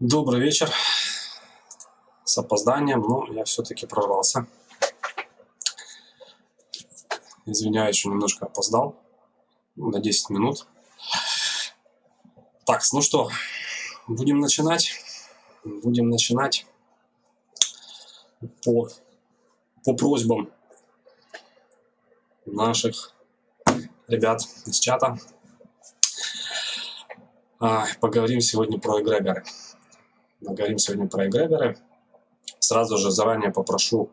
Добрый вечер. С опозданием, но я все-таки прорвался. Извиняюсь, что немножко опоздал. На 10 минут. Так, ну что, будем начинать. Будем начинать по, по просьбам наших ребят из чата. А, поговорим сегодня про эгрегоры говорим сегодня про эгрегоры. Сразу же заранее попрошу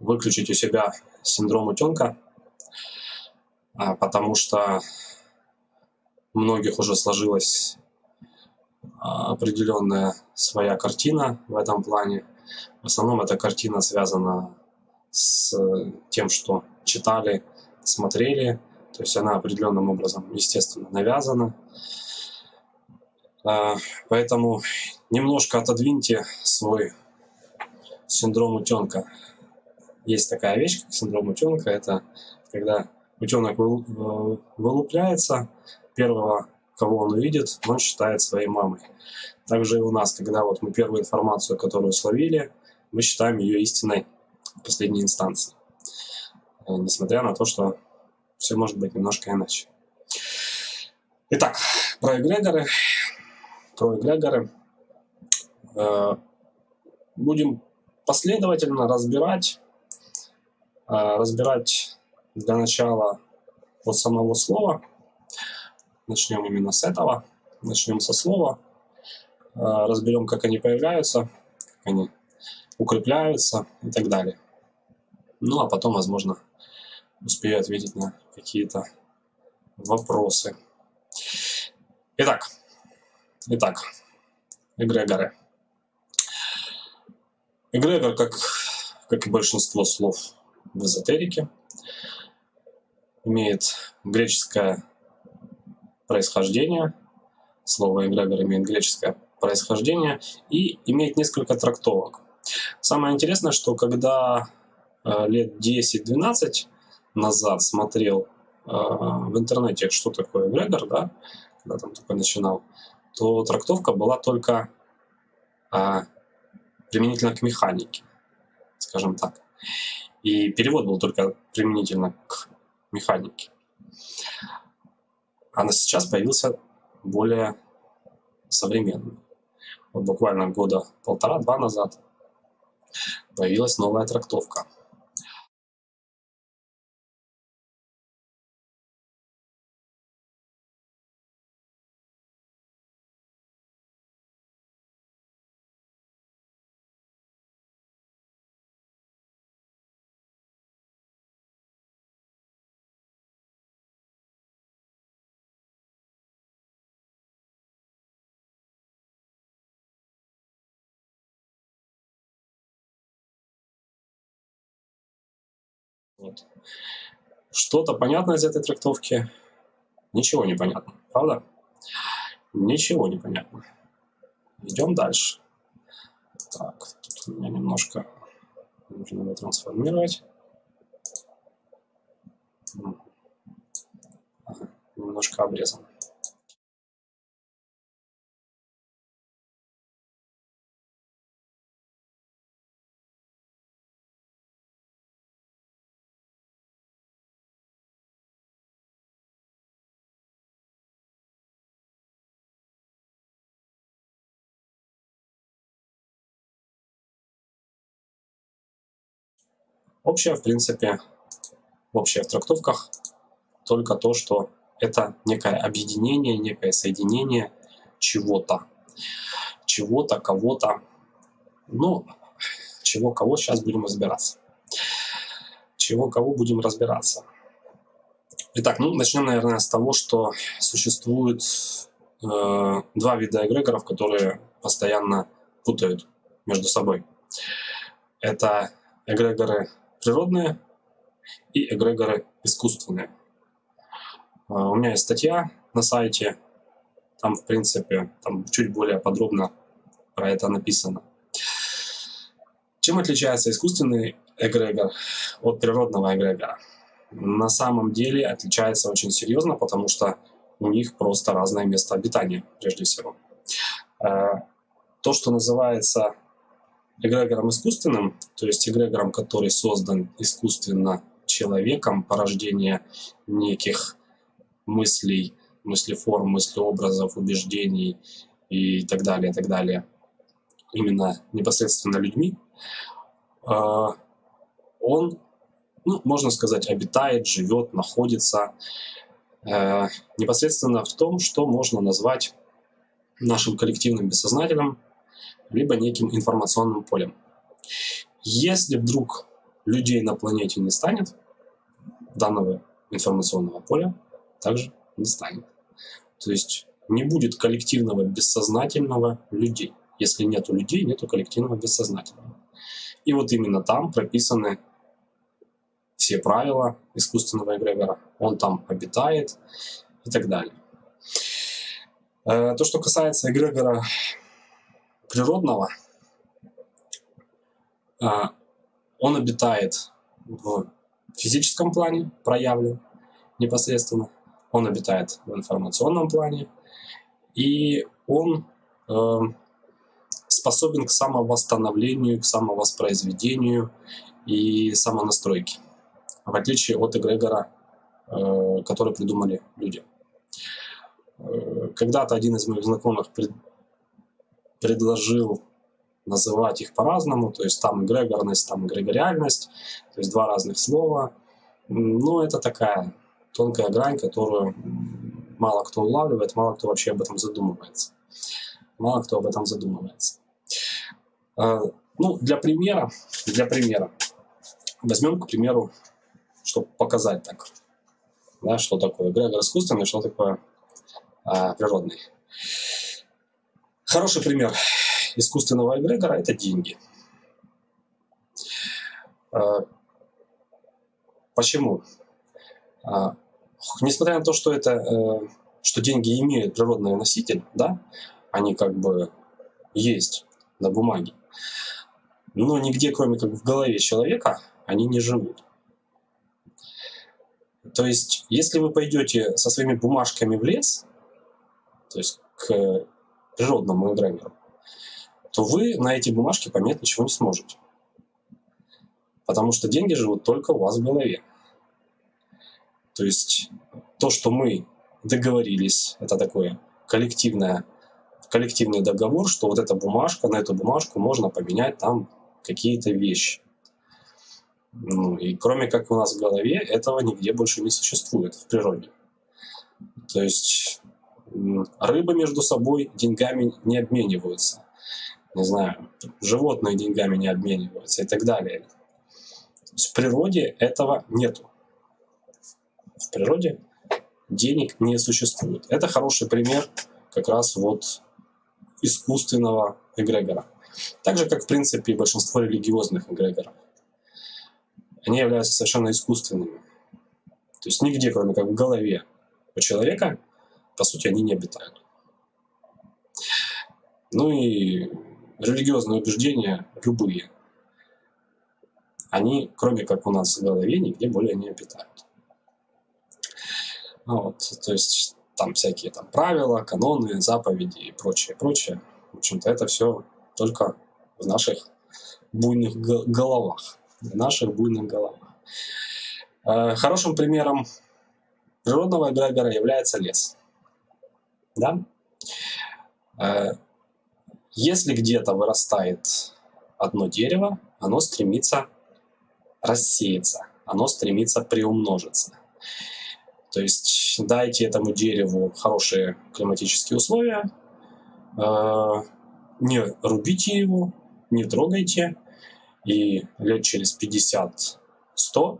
выключить у себя синдром утенка, а, потому что у многих уже сложилась а, определенная своя картина в этом плане. В основном эта картина связана с тем, что читали, смотрели, то есть она определенным образом, естественно, навязана. А, поэтому немножко отодвиньте свой синдром утенка. Есть такая вещь, как синдром утенка. Это когда утенок вылупляется, первого, кого он увидит, он считает своей мамой. Также и у нас, когда вот мы первую информацию, которую словили, мы считаем ее истиной в последней инстанции. Э, несмотря на то, что все может быть немножко иначе. Итак, про эгрегоры про эгрегоры. Э, будем последовательно разбирать, э, разбирать для начала от самого слова. Начнем именно с этого. Начнем со слова. Э, разберем, как они появляются, как они укрепляются и так далее. Ну, а потом, возможно, успею ответить на какие-то вопросы. Итак, Итак, эгрегоры. Эгрегор, как, как и большинство слов в эзотерике, имеет греческое происхождение. Слово эгрегор имеет греческое происхождение и имеет несколько трактовок. Самое интересное, что когда э, лет 10-12 назад смотрел э, в интернете, что такое эгрегор, да, когда там только начинал, то трактовка была только а, применительно к механике, скажем так. И перевод был только применительно к механике. А сейчас появился более современный. Вот буквально года полтора-два назад появилась новая трактовка – Вот. Что-то понятно из этой трактовки? Ничего не понятно, правда? Ничего не понятно. Идем дальше. Так, тут у меня немножко нужно его трансформировать. Немножко обрезан. Общее, в принципе, общее в трактовках только то, что это некое объединение, некое соединение чего-то, чего-то, кого-то. Ну, чего, кого сейчас будем разбираться. Чего, кого будем разбираться. Итак, ну, начнем, наверное, с того, что существует э, два вида эгрегоров, которые постоянно путают между собой. Это эгрегоры природные и эгрегоры искусственные. А, у меня есть статья на сайте, там, в принципе, там чуть более подробно про это написано. Чем отличается искусственный эгрегор от природного эгрегора? На самом деле отличается очень серьезно, потому что у них просто разное место обитания, прежде всего. А, то, что называется эгрегором искусственным, то есть эгрегором, который создан искусственно человеком, порождение неких мыслей, мыслеформ, мыслеобразов, убеждений и так далее, и так далее, именно непосредственно людьми, а, он, ну, можно сказать, обитает, живет, находится э, непосредственно в том, что можно назвать нашим коллективным бессознательным, либо неким информационным полем. Если вдруг людей на планете не станет, данного информационного поля также не станет. То есть не будет коллективного бессознательного людей. Если нету людей, нету коллективного бессознательного. И вот именно там прописаны все правила искусственного эгрегора. Он там обитает и так далее. Э, то, что касается эгрегора природного, э, он обитает в физическом плане, проявлен непосредственно, он обитает в информационном плане, и он э, способен к самовосстановлению, к самовоспроизведению и самонастройке, в отличие от эгрегора, э, который придумали люди. Э, когда-то один из моих знакомых предложил называть их по-разному, то есть там эгрегорность, там эгрегориальность, то есть два разных слова. Но это такая тонкая грань, которую мало кто улавливает, мало кто вообще об этом задумывается. Мало кто об этом задумывается. А, ну, для примера, для примера, возьмем, к примеру, чтобы показать так, да, что такое эгрегор искусственный, что такое а, природный. Хороший пример искусственного эгрегора – это деньги. А, почему? А, несмотря на то, что это, э, что деньги имеют природный носитель, да, они как бы есть на бумаге, но нигде, кроме как в голове человека, они не живут. То есть, если вы пойдете со своими бумажками в лес, то есть к природному эгрегору, то вы на эти бумажки поменять ничего не сможете. Потому что деньги живут только у вас в голове. То есть то, что мы договорились, это такое коллективное, коллективный договор, что вот эта бумажка, на эту бумажку можно поменять там какие-то вещи. Ну, и кроме как у нас в голове, этого нигде больше не существует в природе. То есть рыбы между собой деньгами не обмениваются. Не знаю, животные деньгами не обмениваются и так далее. В природе этого нету. В природе денег не существует. Это хороший пример как раз вот искусственного эгрегора. Так же, как, в принципе, большинство религиозных эгрегоров. Они являются совершенно искусственными. То есть нигде, кроме как в голове у человека, по сути, они не обитают. Ну и религиозные убеждения, любые, они, кроме как у нас в голове, нигде более не обитают. Ну вот, то есть там всякие там правила, каноны, заповеди и прочее, прочее. В общем-то, это все только в наших буйных головах. В наших буйных головах. Э, хорошим примером природного эгрегора является лес. Да? Э, если где-то вырастает одно дерево, оно стремится рассеяться, оно стремится приумножиться. То есть дайте этому дереву хорошие климатические условия, э, не рубите его, не трогайте, и лет через 50-100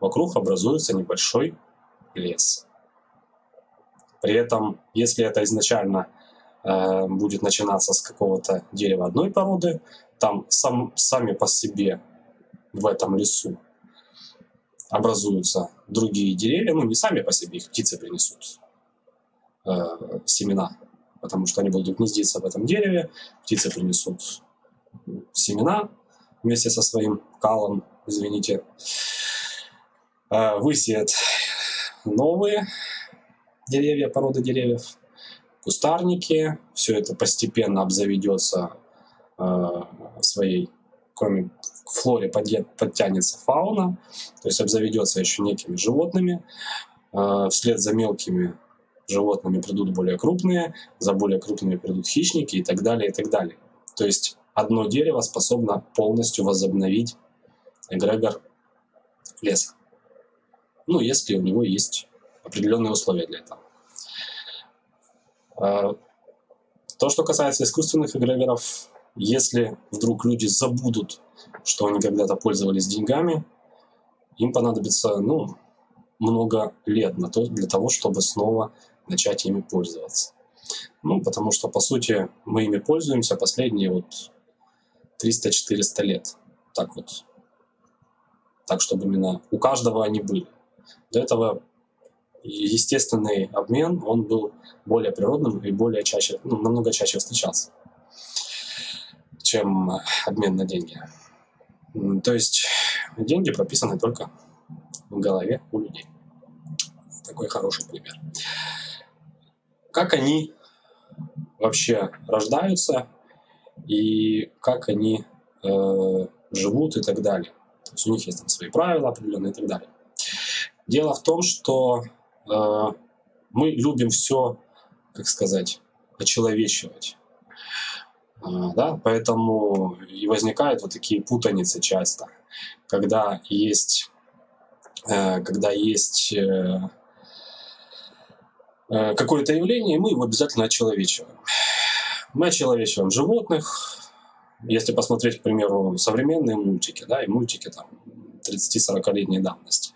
вокруг образуется небольшой лес. При этом, если это изначально э, будет начинаться с какого-то дерева одной породы, там сам, сами по себе в этом лесу образуются другие деревья, ну не сами по себе, их птицы принесут э, семена, потому что они будут гнездиться в этом дереве, птицы принесут семена вместе со своим калом, извините, э, высеят новые деревья, породы деревьев, кустарники, все это постепенно обзаведется э, своей, кроме флоре подтянется фауна, то есть обзаведется еще некими животными, э, вслед за мелкими животными придут более крупные, за более крупными придут хищники и так далее, и так далее. То есть одно дерево способно полностью возобновить эгрегор леса. Ну, если у него есть определенные условия для этого. А, то, что касается искусственных эгрегоров, если вдруг люди забудут, что они когда-то пользовались деньгами, им понадобится ну, много лет на то, для того, чтобы снова начать ими пользоваться. Ну, потому что, по сути, мы ими пользуемся последние вот 300-400 лет. Так вот. Так, чтобы именно у каждого они были. До этого естественный обмен, он был более природным и более чаще, ну, намного чаще встречался, чем обмен на деньги. То есть деньги прописаны только в голове у людей. Такой хороший пример. Как они вообще рождаются и как они э, живут и так далее. То есть у них есть там свои правила определенные и так далее. Дело в том, что э, мы любим все, как сказать, очеловечивать. Э, да? Поэтому и возникают вот такие путаницы часто, когда есть, э, когда есть э, э какое-то явление, и мы его обязательно очеловечиваем. Мы очеловечиваем животных, если посмотреть, к примеру, современные мультики, да, и мультики там 30-40-летней давности.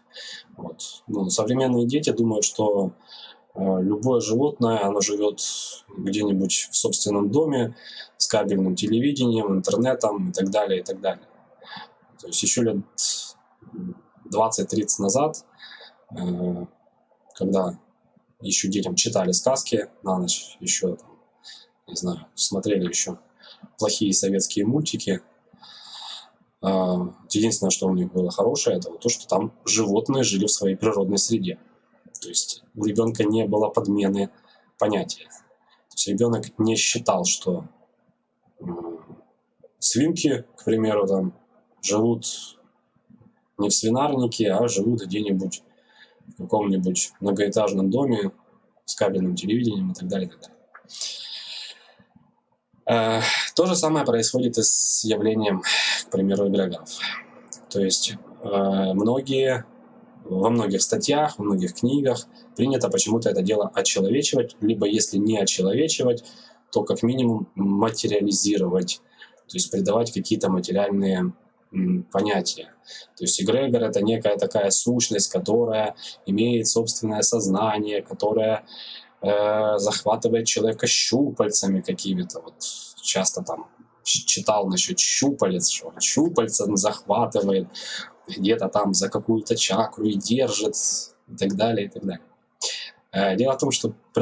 Вот. Ну, современные дети думают, что э, любое животное, оно живет где-нибудь в собственном доме с кабельным телевидением, интернетом и так далее, и так далее. То есть еще лет 20-30 назад, э, когда еще детям читали сказки на ночь, еще, не знаю, смотрели еще плохие советские мультики, единственное, что у них было хорошее, это то, что там животные жили в своей природной среде. То есть у ребенка не было подмены понятия. То есть ребенок не считал, что свинки, к примеру, там живут не в свинарнике, а живут где-нибудь в каком-нибудь многоэтажном доме с кабельным телевидением и так далее. И так далее. Э, то же самое происходит и с явлением, к примеру, эгрегоров. То есть э, многие, во многих статьях, во многих книгах принято почему-то это дело очеловечивать, либо если не очеловечивать, то как минимум материализировать, то есть придавать какие-то материальные понятия. То есть эгрегор — это некая такая сущность, которая имеет собственное сознание, которая э, захватывает человека щупальцами какими-то. Вот часто там читал насчет щупалец, что щупальца захватывает где-то там за какую-то чакру и держит и так далее, и так далее. Э, дело в том, что э,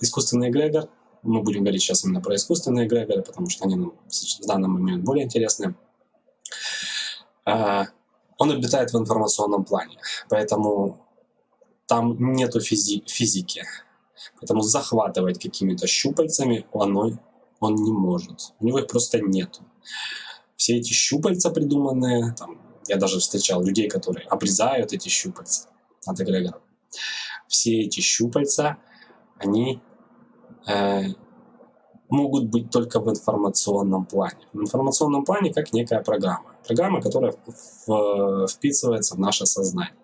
искусственный эгрегор, мы будем говорить сейчас именно про искусственные эгрегоры, потому что они в данный момент более интересны, он обитает в информационном плане, поэтому там нету физи физики, Поэтому захватывать какими-то щупальцами он, он не может. У него их просто нету. Все эти щупальца придуманные, там, я даже встречал людей, которые обрезают эти щупальца от эгрегоров. Все эти щупальца, они э, могут быть только в информационном плане. В информационном плане как некая программа. Программа, которая вписывается в наше сознание.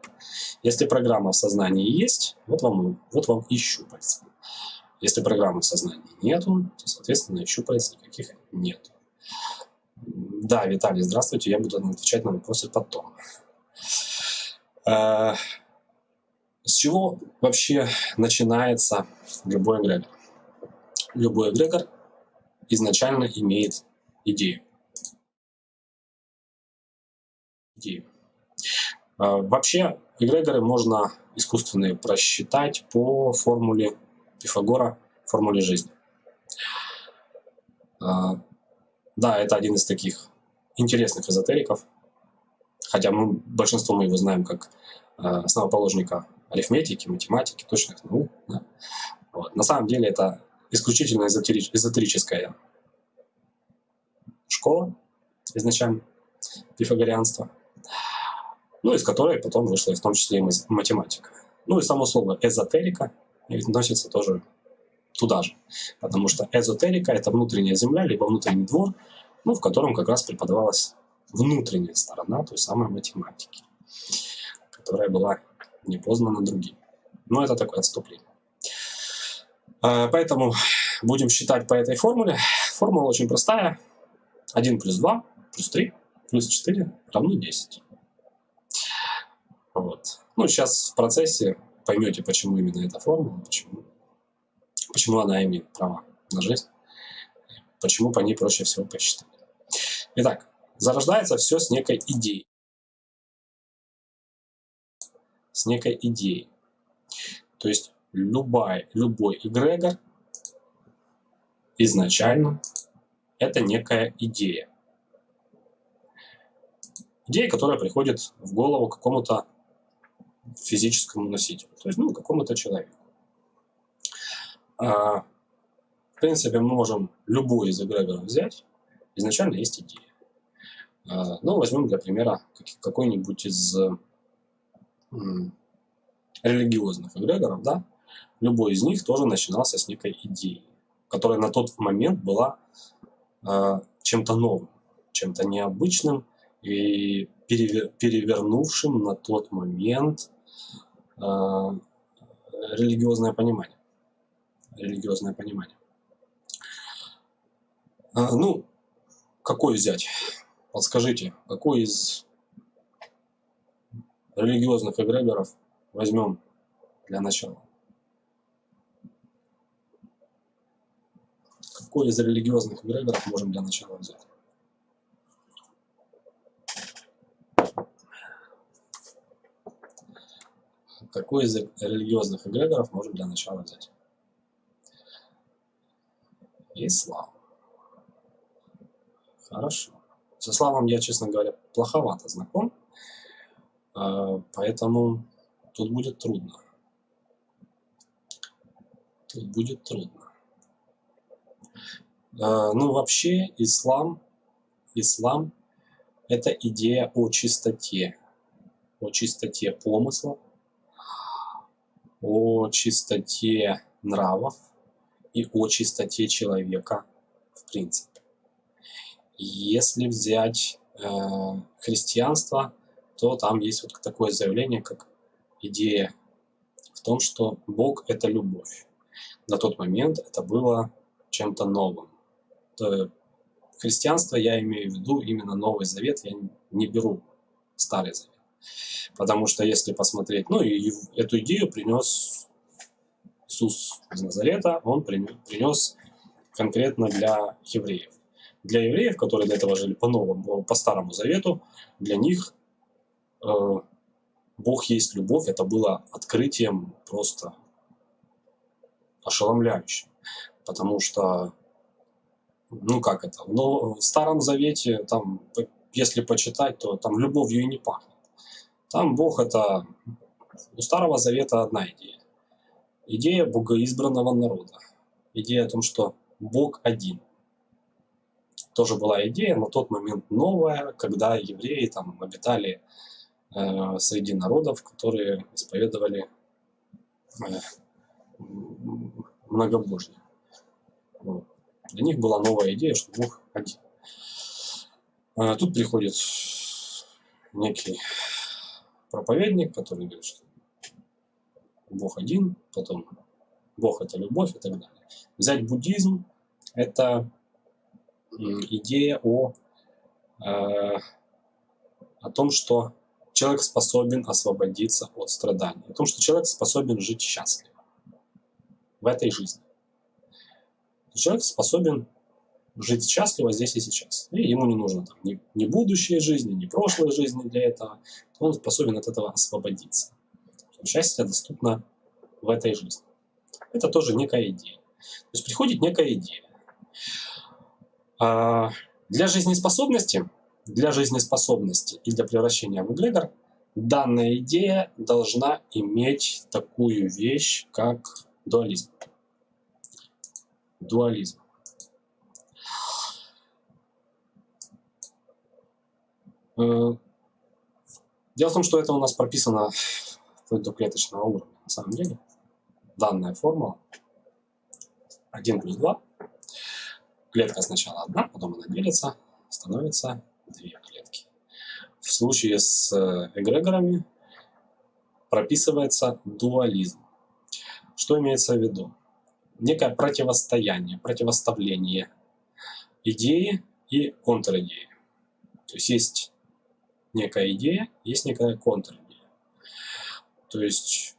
Если программа в сознании есть, вот вам, вот вам и щупальца. Если программы в сознании нету, то, соответственно, щупалец никаких нет. Да, Виталий, здравствуйте, я буду отвечать на вопросы потом. Э, с чего вообще начинается любой эгрегор? Любой эгрегор изначально имеет идею. Идею. Э, вообще эгрегоры можно искусственные просчитать по формуле Пифагора, формуле жизни. Э, да, это один из таких интересных эзотериков, хотя мы, большинство мы его знаем как э, основоположника арифметики, математики, точных наук. Да. Вот. На самом деле это исключительно эзотерич, эзотерическая школа изначально, пифагорианство, ну, из которой потом вышла в том числе и математика. Ну и само слово эзотерика относится тоже туда же, потому что эзотерика – это внутренняя земля, либо внутренний двор, ну, в котором как раз преподавалась внутренняя сторона той самой математики, которая была не познана другим. Но это такое отступление. А, поэтому будем считать по этой формуле. Формула очень простая. 1 плюс 2 плюс 3 плюс 4 равно 10. Вот. Ну, сейчас в процессе поймете, почему именно эта формула, почему, почему она имеет право на жизнь, почему по ней проще всего посчитать. Итак, зарождается все с некой идеей. С некой идеей. То есть любой, любой эгрегор изначально это некая идея. Идея, которая приходит в голову какому-то физическому носителю, то есть ну, какому-то человеку. А, в принципе, мы можем любой из эгрегоров взять, изначально есть идея. А, ну, возьмем для примера какой-нибудь из религиозных эгрегоров, да, любой из них тоже начинался с некой идеи, которая на тот момент была э, чем-то новым, чем-то необычным и перевер, перевернувшим на тот момент э, религиозное понимание. Религиозное понимание. А, ну, какой взять? Подскажите, какой из религиозных эгрегоров возьмем для начала? Какой из религиозных эгрегоров можем для начала взять? Какой из религиозных эгрегоров можем для начала взять? Ислам. Хорошо. С исламом я, честно говоря, плоховато знаком, а, поэтому тут будет трудно. Тут будет трудно. А, ну, вообще, ислам, ислам – это идея о чистоте, о чистоте помысла, о чистоте нравов и о чистоте человека в принципе. Если взять э, христианство, то там есть вот такое заявление, как идея в том, что Бог – это любовь. На тот момент это было чем-то новым. Христианство я имею в виду именно Новый Завет, я не беру Старый Завет. Потому что если посмотреть, ну и эту идею принес Иисус из Назарета, он принес конкретно для евреев. Для евреев, которые до этого жили по новому, по Старому Завету, для них э, Бог есть любовь, это было открытием просто ошеломляющим. Потому что, ну как это, но в Старом Завете, там, если почитать, то там любовью и не пахнет. Там Бог это... У Старого Завета одна идея. Идея богоизбранного народа. Идея о том, что Бог один. Тоже была идея на тот момент новая, когда евреи там обитали э, среди народов, которые исповедовали э, многобожие. Для них была новая идея, что Бог один. А тут приходит некий проповедник, который говорит, что Бог один, потом Бог это любовь и так далее. Взять буддизм – это идея о, э, о том, что человек способен освободиться от страданий, о том, что человек способен жить счастливо в этой жизни. Человек способен жить счастливо здесь и сейчас. И ему не нужно там, ни, ни будущей жизни, ни прошлой жизни для этого. Он способен от этого освободиться. Счастье доступно в этой жизни. Это тоже некая идея. То есть приходит некая идея. А для жизнеспособности, для жизнеспособности и для превращения в эгрегор данная идея должна иметь такую вещь, как дуализм. дуализм. Дело в том, что это у нас прописано вплоть до клеточного уровня. На самом деле данная формула 1 плюс 2. Клетка сначала одна, потом она делится, становится две клетки. В случае с э, эгрегорами прописывается дуализм. Что имеется в виду? Некое противостояние, противоставление идеи и контр-идеи. То есть есть некая идея, есть некая контр-идея. То есть,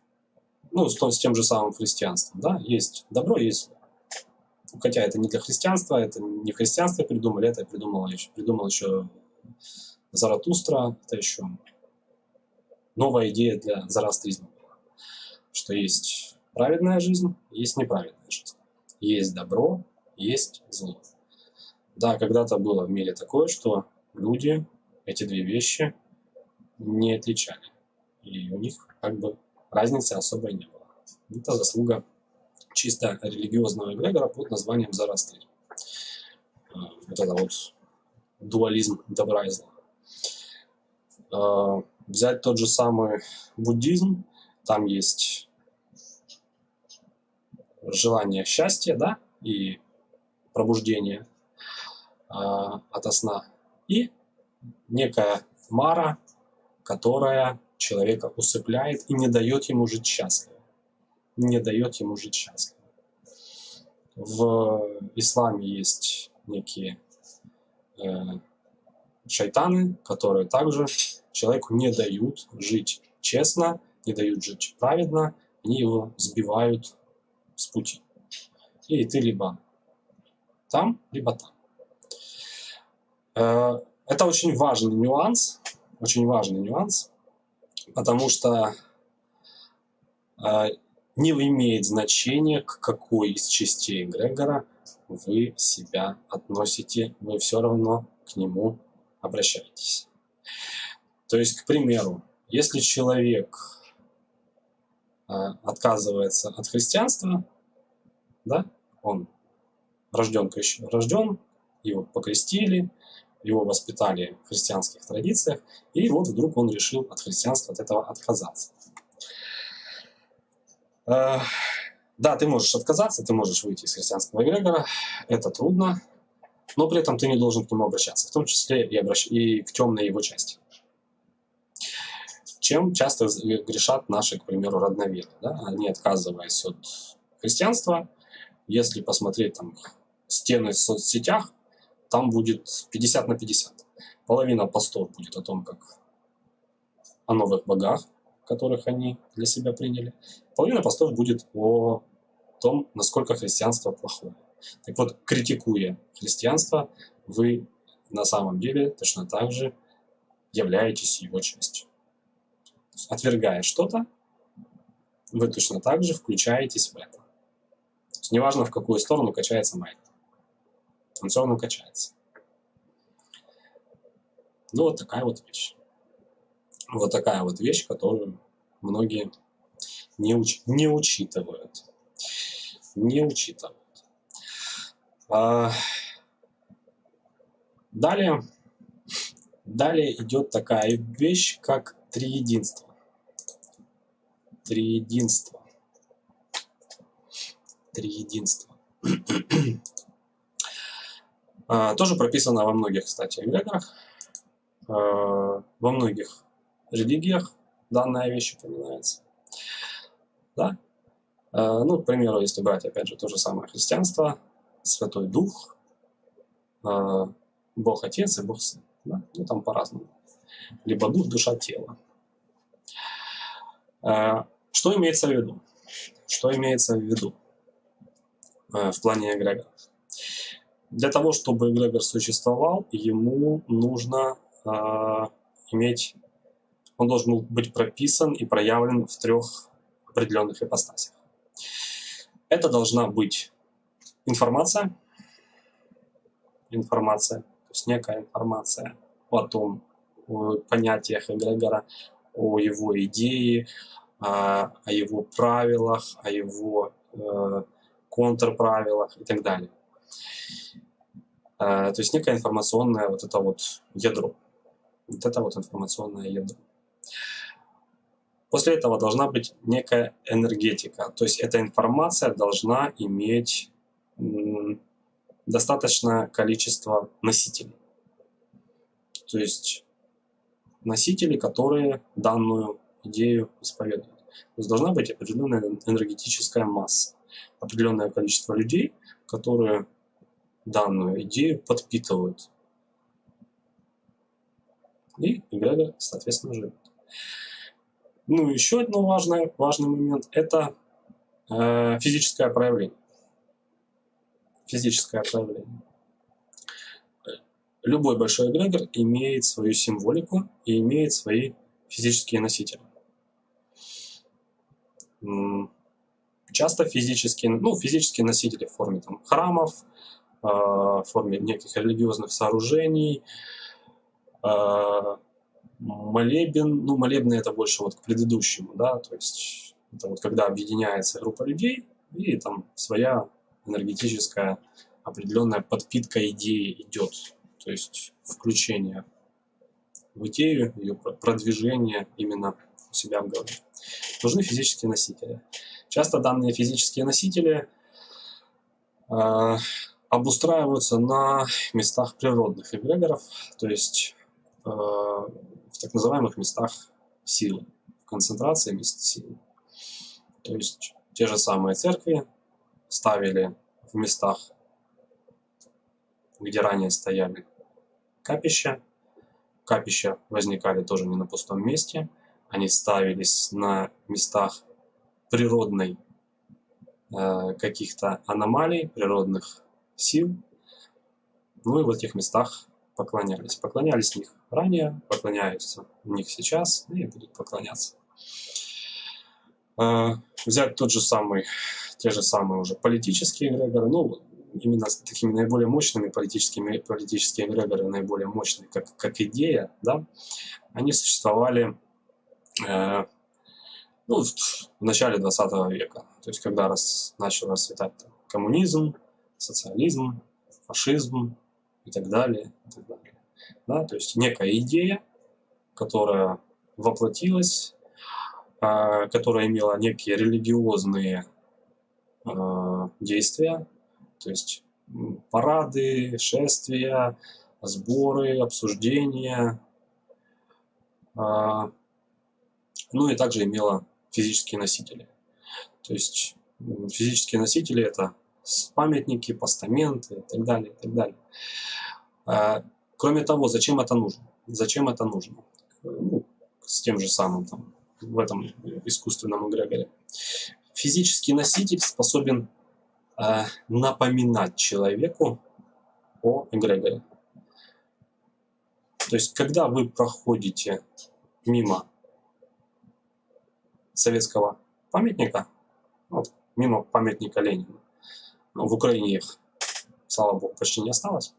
ну, с, с тем же самым христианством, да, есть добро, есть зло. Хотя это не для христианства, это не христианство придумали, это придумал еще, придумал еще Заратустра, это еще новая идея для зороастризма была, что есть праведная жизнь, есть неправедная жизнь, есть добро, есть зло. Да, когда-то было в мире такое, что люди эти две вещи не отличали. И у них как бы разницы особой не было. Это заслуга чисто религиозного эгрегора под названием Зороастризм. А, вот это вот дуализм добра и зла. А, взять тот же самый буддизм, там есть желание счастья, да, и пробуждение э, ото сна, и некая мара, которая человека усыпляет и не дает ему жить счастливо. Не дает ему жить счастливо. В исламе есть некие э, шайтаны, которые также человеку не дают жить честно, не дают жить праведно, они его сбивают с пути. И ты либо там, либо там. Это очень важный нюанс, очень важный нюанс, потому что э, не имеет значения, к какой из частей эгрегора вы себя относите, вы все равно к нему обращаетесь. То есть, к примеру, если человек э, отказывается от христианства, да, он рожден, рожден, его покрестили, его воспитали в христианских традициях, и вот вдруг он решил от христианства, от этого отказаться. Э, да, ты можешь отказаться, ты можешь выйти из христианского эгрегора, это трудно, но при этом ты не должен к нему обращаться, в том числе и, обращ... и к темной его части. Чем часто грешат наши, к примеру, родноверы. Да? Они, отказываясь от христианства, если посмотреть там стены в соцсетях, там будет 50 на 50. Половина постов будет о том, как о новых богах, которых они для себя приняли. Половина постов будет о том, насколько христианство плохое. Так вот, критикуя христианство, вы на самом деле точно так же являетесь его частью. Отвергая что-то, вы точно так же включаетесь в это. То есть неважно, в какую сторону качается майк равно качается. Ну, вот такая вот вещь. Вот такая вот вещь, которую многие не, уч не учитывают. Не учитывают. А, далее, далее идет такая вещь, как триединство. Триединство. Триединство. А, тоже прописано во многих, кстати, эгрегорах, а, во многих религиях данная вещь упоминается. Да? А, ну, к примеру, если брать, опять же, то же самое христианство, Святой Дух, Бог Отец и Бог Сын. Да? Ну, там по-разному. Либо Дух, Душа, Тело. Что имеется в виду? Что имеется в виду в плане эгрегоров? Для того, чтобы эгрегор существовал, ему нужно э, иметь, он должен быть прописан и проявлен в трех определенных ипостасях. Это должна быть информация, информация, то есть некая информация о том, о понятиях эгрегора, о его идее, о его правилах, о его э, контрправилах и так далее. Э, то есть некое информационное вот это вот ядро. Вот это вот информационное ядро. После этого должна быть некая энергетика. То есть эта информация должна иметь достаточное количество носителей. То есть носители, которые данную идею исповедуют. То есть должна быть определенная энергетическая масса, определенное количество людей, которые данную идею подпитывают. И эгрегор, соответственно, живет. Ну, еще один важный, важный момент – это э, физическое проявление. Физическое проявление. Любой большой эгрегор имеет свою символику и имеет свои физические носители. Часто физические, ну, физические носители в форме там, храмов, в форме неких религиозных сооружений, э, молебен, ну, молебны это больше вот к предыдущему, да, то есть это вот когда объединяется группа людей и там своя энергетическая определенная подпитка идеи идет, то есть включение в идею, ее продвижение именно у себя в голове. Нужны физические носители. Часто данные физические носители э, обустраиваются на местах природных эгрегоров, то есть э, в так называемых местах силы, в концентрации мест силы. То есть те же самые церкви ставили в местах, где ранее стояли капища. Капища возникали тоже не на пустом месте. Они ставились на местах природной э, каких-то аномалий, природных сил. Ну и в этих местах поклонялись. Поклонялись в них ранее, поклоняются в них сейчас и будут поклоняться. Э, взять тот же самый, те же самые уже политические эгрегоры, ну, именно с такими наиболее мощными политическими, политические эгрегоры, наиболее мощные, как, как идея, да, они существовали э, ну, в начале 20 века, то есть когда раз, начал расцветать там, коммунизм, социализм, фашизм и так далее, и так далее. Да, то есть некая идея, которая воплотилась, э, которая имела некие религиозные э, действия, то есть парады, шествия, сборы, обсуждения. А, ну и также имела физические носители. То есть физические носители это памятники, постаменты и так далее, и так далее. А, кроме того, зачем это нужно? Зачем это нужно? Ну, с тем же самым там, в этом искусственном эгрегоре. Физический носитель способен Э, напоминать человеку о эгрегоре. То есть, когда вы проходите мимо советского памятника, вот, мимо памятника Ленина, ну, в Украине их, слава богу, почти не осталось,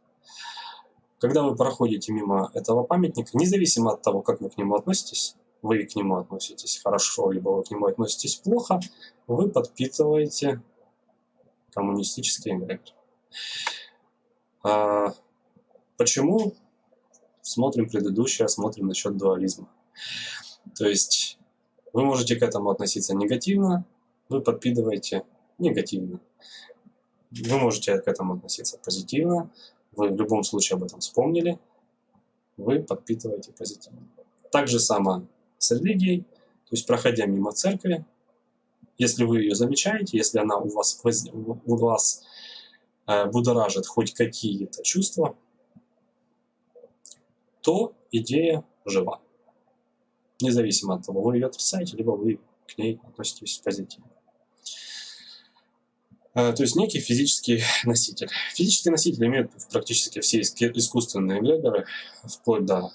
когда вы проходите мимо этого памятника, независимо от того, как вы к нему относитесь, вы к нему относитесь хорошо, либо вы к нему относитесь плохо, вы подпитываете коммунистический эгрегор. А, почему? Смотрим предыдущее, смотрим насчет дуализма. То есть вы можете к этому относиться негативно, вы подпитываете негативно. Вы можете к этому относиться позитивно, вы в любом случае об этом вспомнили, вы подпитываете позитивно. Так же само с религией, то есть проходя мимо церкви, если вы ее замечаете, если она у вас, у вас э, будоражит хоть какие-то чувства, то идея жива. Независимо от того, вы ее отрицаете, либо вы к ней относитесь позитивно. Э, то есть некий физический носитель. Физический носитель имеет практически все искусственные эгрегоры, вплоть до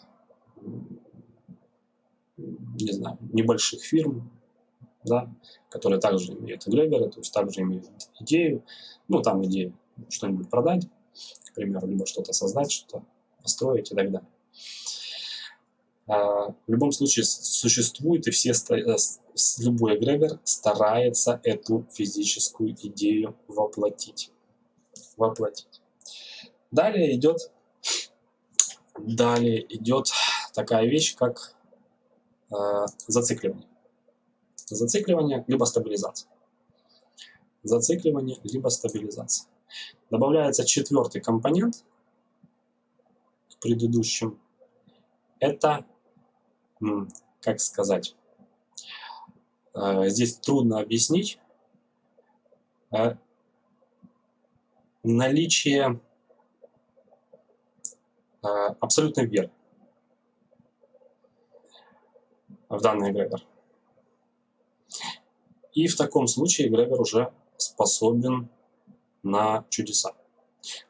не знаю, небольших фирм, да, которые также имеют эгрегоры, то есть также имеют идею, ну, там идея что-нибудь продать, к примеру, либо что-то создать, что-то построить и так далее. А, в любом случае существует, и все, э, любой эгрегор старается эту физическую идею воплотить. Воплотить. Далее идет, далее идет такая вещь, как э, зацикливание. Зацикливание либо стабилизация. Зацикливание либо стабилизация. Добавляется четвертый компонент к предыдущим. Это как сказать, э, здесь трудно объяснить, э, наличие э, абсолютной веры в данный эгрегор. И в таком случае эгрегор уже способен на чудеса.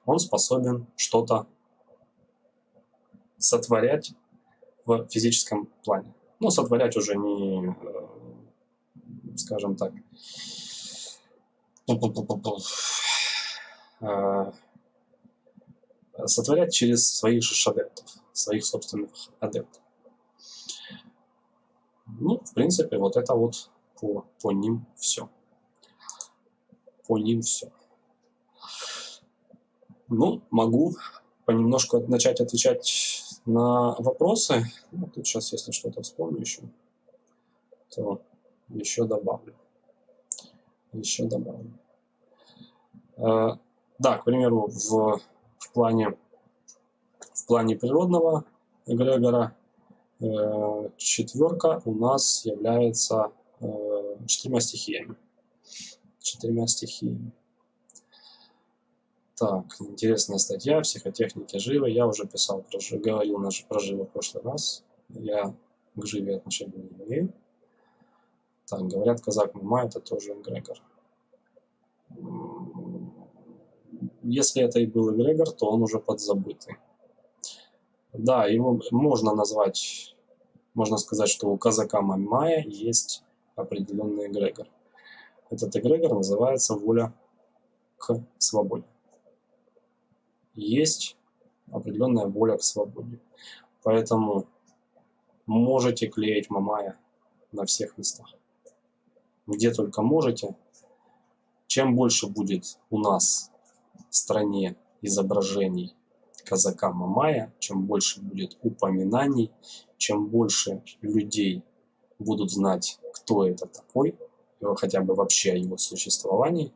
Он способен что-то сотворять в физическом плане. Ну, сотворять уже не, э, скажем так, э, сотворять через своих же адептов, своих собственных адептов. Ну, в принципе, вот это вот по, по ним все. По ним все. Ну, могу понемножку начать отвечать на вопросы. Ну, тут сейчас, если что-то вспомню еще, то еще добавлю. Еще добавлю. Э, да, к примеру, в, в, плане, в плане природного эгрегора э, четверка у нас является э, четырьмя стихиями. Четырьмя стихиями. Так, интересная статья «Психотехники живы». Я уже писал, про, говорил про живо в прошлый раз. Я к живе отношения не имею. Так, говорят, казак Мама это тоже эгрегор. Если это и был эгрегор, то он уже подзабытый. Да, его можно назвать, можно сказать, что у казака Мамая есть определенный эгрегор. Этот эгрегор называется воля к свободе есть определенная воля к свободе. Поэтому можете клеить Мамая на всех местах. Где только можете. Чем больше будет у нас в стране изображений казака Мамая, чем больше будет упоминаний, чем больше людей будут знать, кто это такой, хотя бы вообще о его существовании,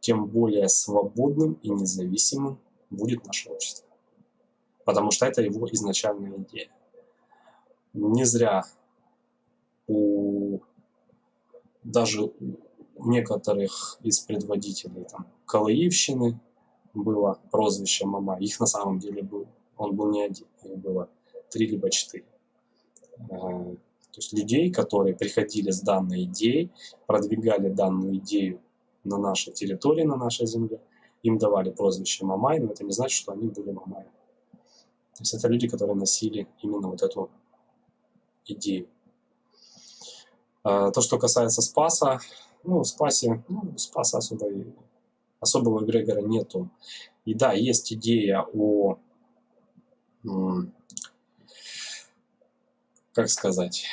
тем более свободным и независимым будет наше общество. Потому что это его изначальная идея. Не зря у даже у некоторых из предводителей там, Калаевщины было прозвище Мама. Их на самом деле был, он был не один, их было три либо четыре. Э, то есть людей, которые приходили с данной идеей, продвигали данную идею на нашей территории, на нашей земле – им давали прозвище Мамай, но это не значит, что они были Мамай. То есть это люди, которые носили именно вот эту идею. А, то, что касается Спаса, ну, Спасе, ну, Спаса особо, особого эгрегора нету. И да, есть идея о, как сказать,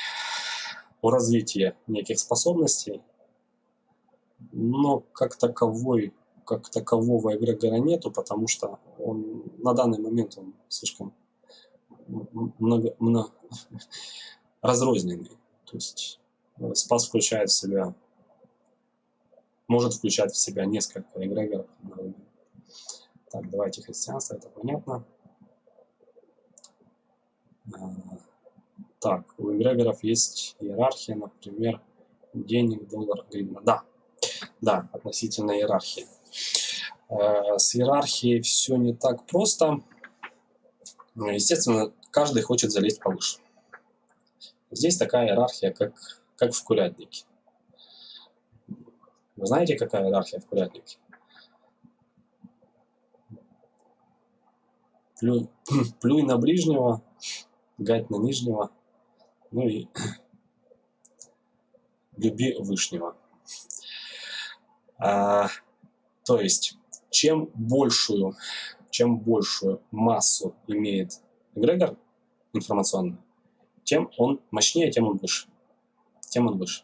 о развитии неких способностей, но как таковой как такового эгрегора нету, потому что он на данный момент он слишком много, много разрозненный. То есть э, спас включает в себя, может включать в себя несколько эгрегоров Так, давайте христианство, это понятно. А, так, у эгрегоров есть иерархия, например, денег, доллар, гривна. Да, да, относительно иерархии. Э, с иерархией все не так просто. Ну, естественно, каждый хочет залезть повыше. Здесь такая иерархия, как, как в курятнике. Вы знаете, какая иерархия в курятнике? Плюй, плюй на ближнего, гать на нижнего, ну и люби вышнего. А, то есть чем большую, чем большую массу имеет эгрегор информационную, тем он мощнее, тем он выше. Тем он выше.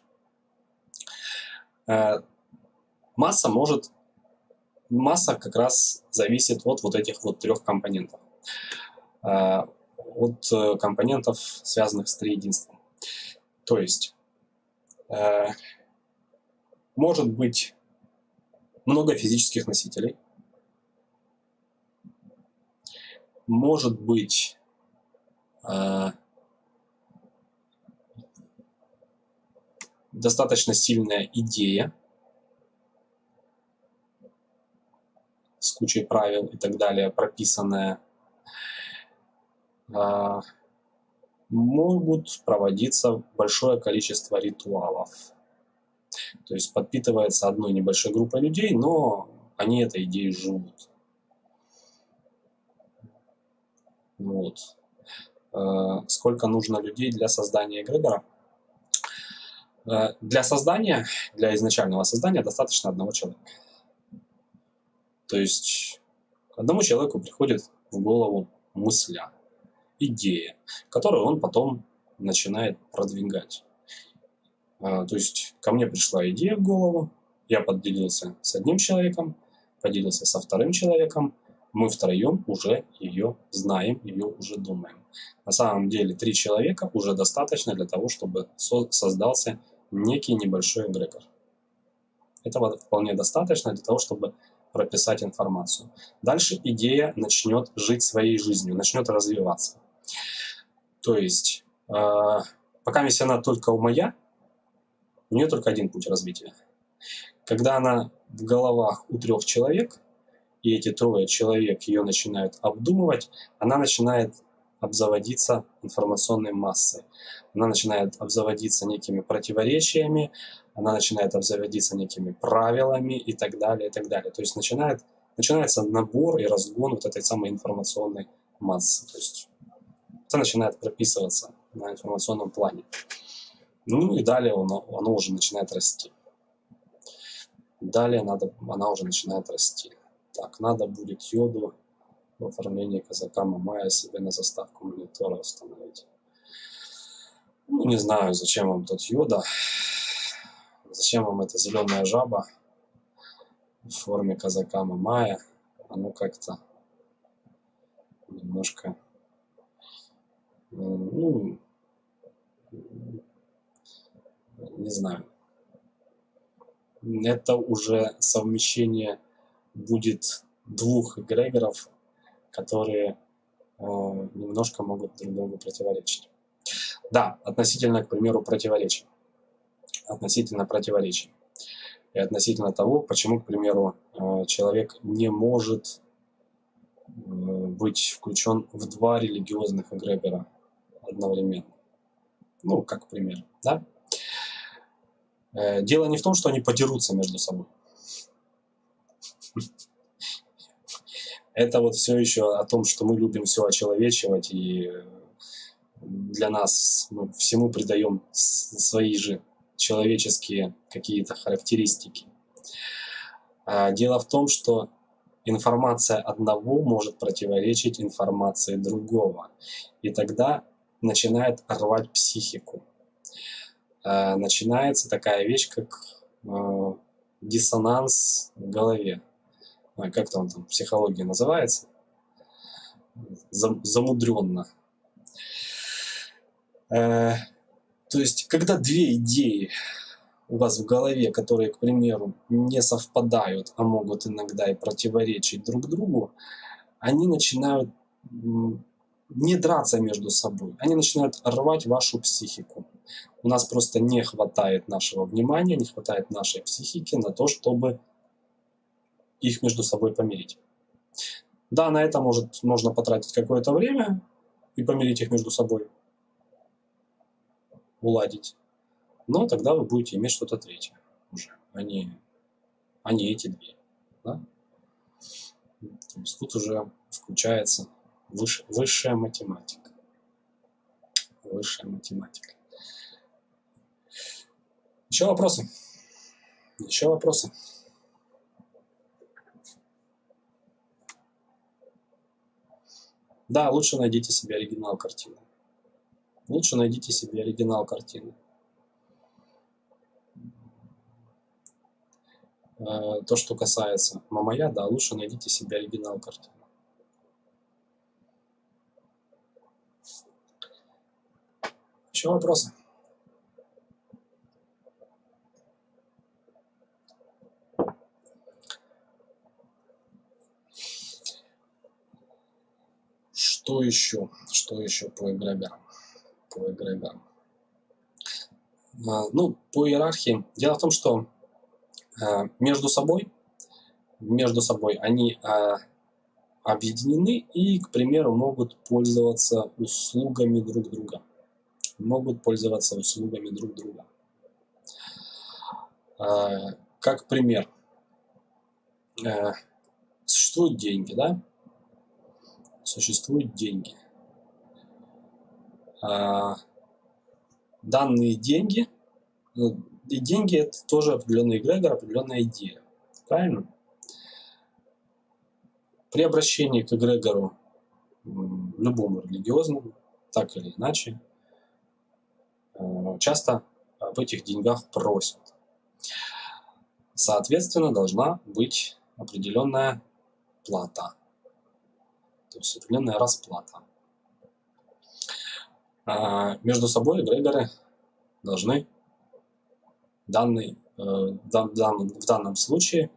Э, масса может... Масса как раз зависит от вот этих вот трех компонентов. Э, от э, компонентов, связанных с триединством. То есть, может быть много физических носителей, может быть достаточно сильная идея с кучей правил и так далее, прописанная, а, могут проводиться большое количество ритуалов. То есть подпитывается одной небольшой группой людей, но они этой идеей живут. Вот. А, сколько нужно людей для создания эгрегора? Э, для создания, для изначального создания достаточно одного человека. То есть одному человеку приходит в голову мысля, идея, которую он потом начинает продвигать. Э, то есть ко мне пришла идея в голову, я поделился с одним человеком, поделился со вторым человеком, мы втроем уже ее знаем, ее уже думаем. На самом деле три человека уже достаточно для того, чтобы создался некий небольшой эгрегор. Этого вполне достаточно для того, чтобы прописать информацию. Дальше идея начнет жить своей жизнью, начнет развиваться. То есть, э, пока она только у моя, у нее только один путь развития. Когда она в головах у трех человек, и эти трое человек ее начинают обдумывать, она начинает обзаводиться информационной массой. Она начинает обзаводиться некими противоречиями, она начинает обзаводиться некими правилами и так далее, и так далее. То есть начинает, начинается набор и разгон вот этой самой информационной массы. То есть это начинает прописываться на информационном плане. Ну и далее оно, оно уже начинает расти. Далее надо, она уже начинает расти. Так, надо будет йоду в оформлении казака Мамая себе на заставку монитора установить. Ну, не знаю, зачем вам тот йода. Зачем вам эта зеленая жаба в форме казака Мамая. Оно как-то немножко... Ну, не знаю. Это уже совмещение будет двух эгрегоров которые э, немножко могут друг другу противоречить. Да, относительно, к примеру, противоречий. Относительно противоречий. И относительно того, почему, к примеру, э, человек не может э, быть включен в два религиозных эгрегора одновременно. Ну, как пример, да? Э, дело не в том, что они подерутся между собой это вот все еще о том, что мы любим все очеловечивать, и для нас мы всему придаем свои же человеческие какие-то характеристики. А дело в том, что информация одного может противоречить информации другого. И тогда начинает рвать психику. А начинается такая вещь, как э, диссонанс в голове как там, там психология называется, замудренно. Э, то есть, когда две идеи у вас в голове, которые, к примеру, не совпадают, а могут иногда и противоречить друг другу, они начинают не драться между собой, они начинают рвать вашу психику. У нас просто не хватает нашего внимания, не хватает нашей психики на то, чтобы их между собой помирить. Да, на это может, можно потратить какое-то время и помирить их между собой, уладить. Но тогда вы будете иметь что-то третье уже, а не, а не эти две. Да? То есть тут уже включается выше, высшая математика. Высшая математика. Еще вопросы? Еще вопросы? Да, лучше найдите себе оригинал картины. лучше найдите себе оригинал картины. Э, то, что касается Мамая, да, лучше найдите себе оригинал картины. Еще вопросы? Что еще? Что еще по эгрегорам? По эгрегорам. А, ну, по иерархии. Дело в том, что а, между собой, между собой они а, объединены и, к примеру, могут пользоваться услугами друг друга. Могут пользоваться услугами друг друга. Как пример, существуют деньги, да? Существуют деньги. Данные деньги ну, и деньги это тоже определенный эгрегор, определенная идея. Правильно? При обращении к эгрегору, любому религиозному, так или иначе, э, часто об этих деньгах просят. Соответственно, должна быть определенная плата, то есть определенная расплата. А между собой эгрегоры должны данный, э, в данном случае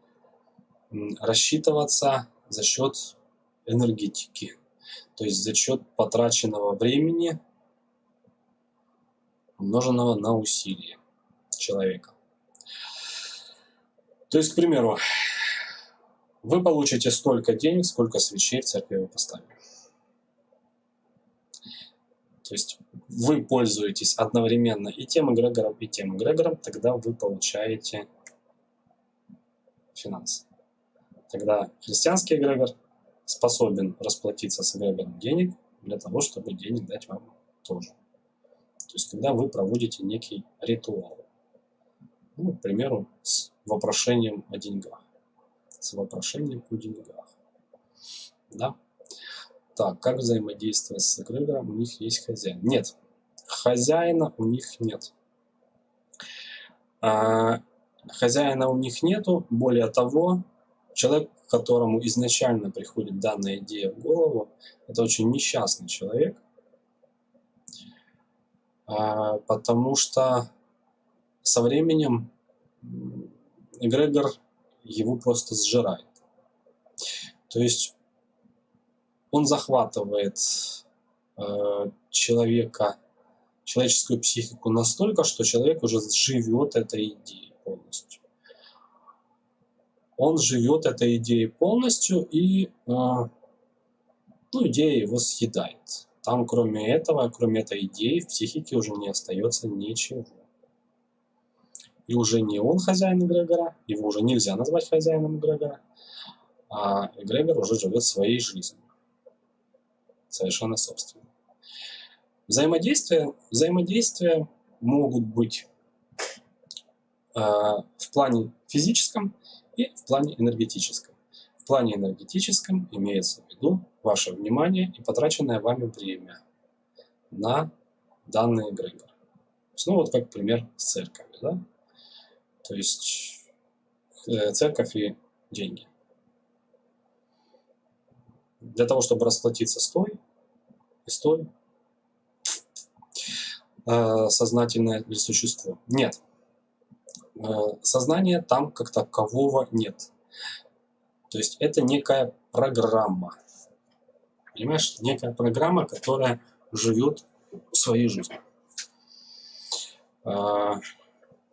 рассчитываться за счет энергетики, то есть за счет потраченного времени, умноженного на усилие человека. То есть, к примеру, вы получите столько денег, сколько свечей в церкви вы поставили. То есть вы пользуетесь одновременно и тем эгрегором, и тем эгрегором, тогда вы получаете финансы. Тогда христианский эгрегор способен расплатиться с эгрегором денег для того, чтобы денег дать вам тоже. То есть, когда вы проводите некий ритуал. Ну, к примеру, с вопрошением о деньгах. С вопрошением о деньгах. Да? Так, как взаимодействовать с эгрегором? У них есть хозяин. Нет, хозяина у них нет. А, хозяина у них нету. Более того, человек, которому изначально приходит данная идея в голову, это очень несчастный человек, потому что со временем эгрегор его просто сжирает. То есть он захватывает э, человека, человеческую психику настолько, что человек уже живет этой идеей полностью. Он живет этой идеей полностью, и э, ну, идея его съедает. Там, кроме этого, кроме этой идеи, в психике уже не остается ничего. И уже не он хозяин эгрегора, его уже нельзя назвать хозяином эгрегора, а эгрегор уже живет своей жизнью совершенно собственно. Взаимодействия, взаимодействия могут быть э, в плане физическом и в плане энергетическом. В плане энергетическом имеется в виду ваше внимание и потраченное вами время на данный эгрегор. Ну вот как пример с церковью. Да? То есть э, церковь и деньги для того, чтобы расплатиться с той, и с той, э, сознательное ли существо. Нет. Э, сознания там как такового нет. То есть это некая программа. Понимаешь? Некая программа, которая живет своей жизнью. Э,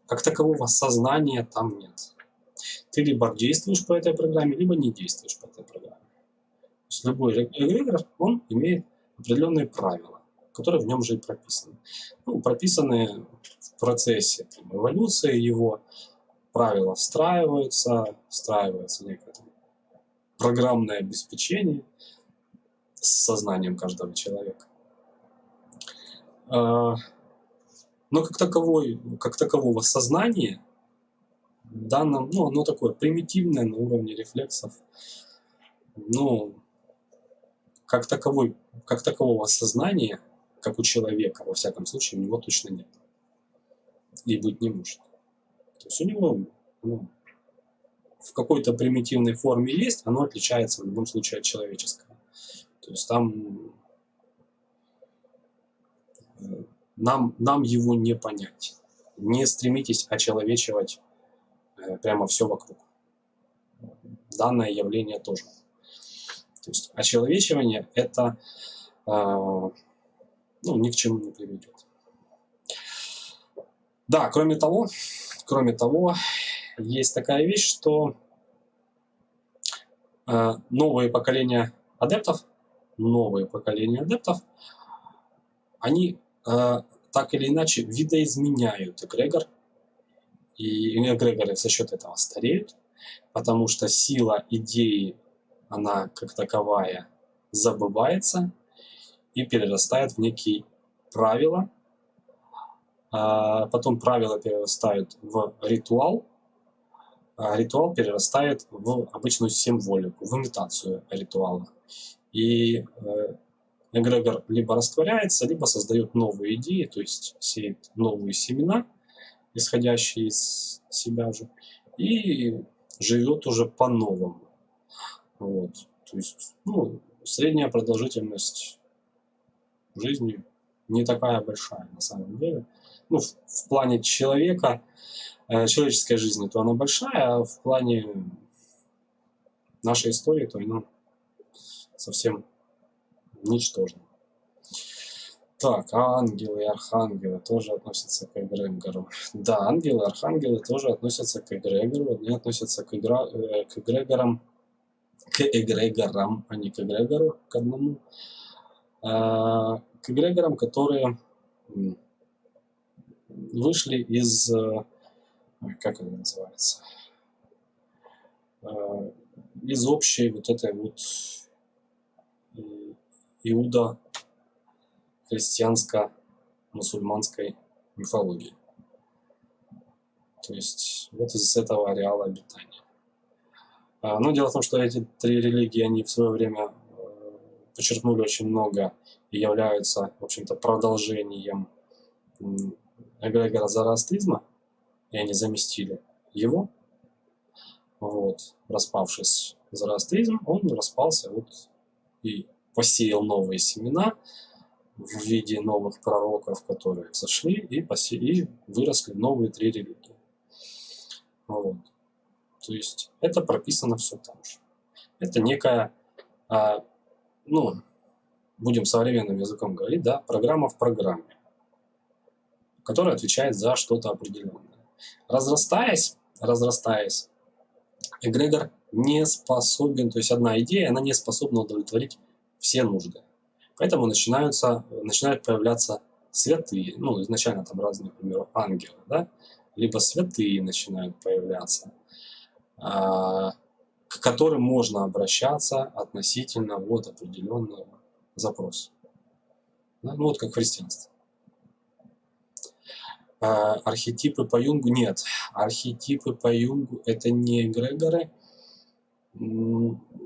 как такового сознания там нет. Ты либо действуешь по этой программе, либо не действуешь по этой программе есть любой эгрегор, он имеет определенные правила, которые в нем же и прописаны. Ну, прописаны в процессе там, эволюции его, правила встраиваются, встраивается некое там, программное обеспечение с сознанием каждого человека. А, но как, таковой, как такового сознания данном, ну, оно такое примитивное на уровне рефлексов, ну, как, таковой, как такового сознания как у человека, во всяком случае, у него точно нет. И быть не может. То есть у него ну, в какой-то примитивной форме есть, оно отличается в любом случае от человеческого. То есть там э, нам, нам его не понять. Не стремитесь очеловечивать э, прямо все вокруг. Данное явление тоже. То есть очеловечивание это э, ну, ни к чему не приведет. Да, кроме того, кроме того, есть такая вещь, что новые поколения адептов, новые поколения адептов, они э, так или иначе видоизменяют эгрегор, и эгрегоры за счет этого стареют, потому что сила идеи, она как таковая забывается и перерастает в некие правила, а потом правила перерастают в ритуал, а ритуал перерастает в обычную символику, в имитацию ритуала. И э, эгрегор либо растворяется, либо создает новые идеи, то есть сеет новые семена, исходящие из себя же, и живет уже по-новому. Вот. То есть, ну, средняя продолжительность жизни не такая большая на самом деле. Ну, в, в плане человека, э, человеческой жизни, то она большая, а в плане нашей истории, то она совсем ничтожна. Так, а ангелы и архангелы тоже относятся к эгрегору. Да, ангелы и архангелы тоже относятся к эгрегору. Они относятся к, игра, э, к эгрегорам, к эгрегорам, а не к эгрегору, к одному. А, к эгрегорам, которые вышли из, э, как это называется, э, из общей вот этой вот иуда христианско-мусульманской мифологии. То есть вот из этого ареала обитания. А, но дело в том, что эти три религии, они в свое время э, подчеркнули очень много и являются, в общем-то, продолжением эгрегора зороастризма, и они заместили его. Вот, распавшись зороастризм, он распался вот и посеял новые семена в виде новых пророков, которые зашли и, посе... и выросли новые три религии. Вот. То есть это прописано все там же. Это некая, а, ну, будем современным языком говорить, да, программа в программе, которая отвечает за что-то определенное. Разрастаясь, разрастаясь, эгрегор не способен, то есть одна идея, она не способна удовлетворить все нужды. Поэтому начинаются, начинают появляться святые, ну, изначально там разные, например, ангелы, да, либо святые начинают появляться, а, к которым можно обращаться относительно вот определенного запроса. Ну, вот как христианство. А, архетипы по Юнгу нет. Архетипы по Юнгу это не эгрегоры,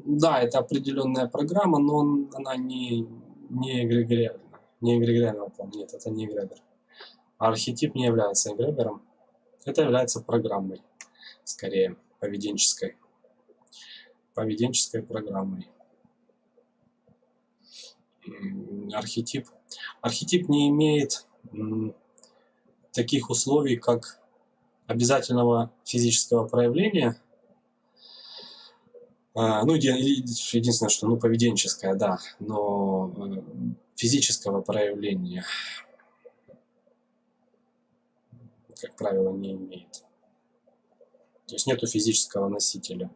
да, это определенная программа, но она не, не эгрегориальна. Не эгрегориального плана. Нет, это не эгрегор. архетип не является эгрегором. Это является программой, скорее, поведенческой. Поведенческой программой. Архетип. Архетип не имеет таких условий, как обязательного физического проявления – ну, единственное, что, ну, поведенческое, да, но э, физического проявления, как правило, не имеет. То есть нету физического носителя.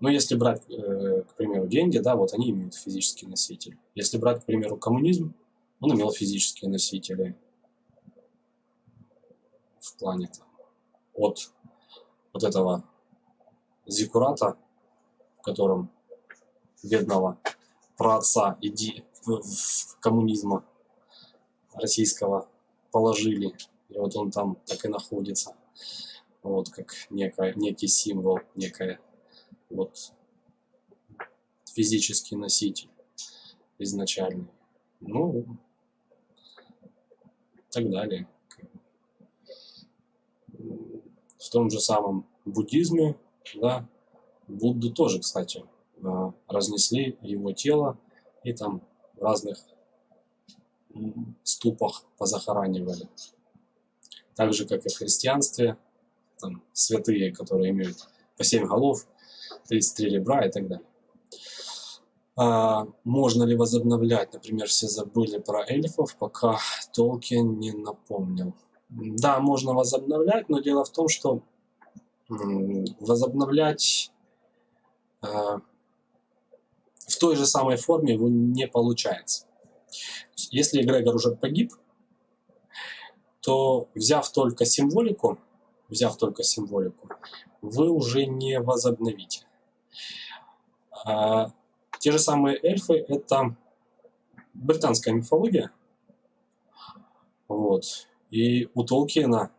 Но если брать, э, к примеру, деньги, да, вот они имеют физический носитель. Если брать, к примеру, коммунизм, он имел физические носители в плане там, от вот этого зикурата, в котором бедного праотца иди коммунизма российского положили, и вот он там так и находится, вот как некая, некий символ, некая вот физический носитель. изначальный. Ну, так далее. В том же самом буддизме, да, Будду тоже, кстати, а, разнесли его тело и там в разных ступах позахоранивали. Так же, как и в христианстве, там святые, которые имеют по 7 голов, 33 ребра и так далее. А, можно ли возобновлять? Например, все забыли про эльфов, пока Толкин не напомнил. Да, можно возобновлять, но дело в том, что возобновлять а, в той же самой форме его не получается. Если эгрегор уже погиб, то взяв только символику, взяв только символику, вы уже не возобновите. А, те же самые эльфы – это британская мифология. Вот. И у Толкина,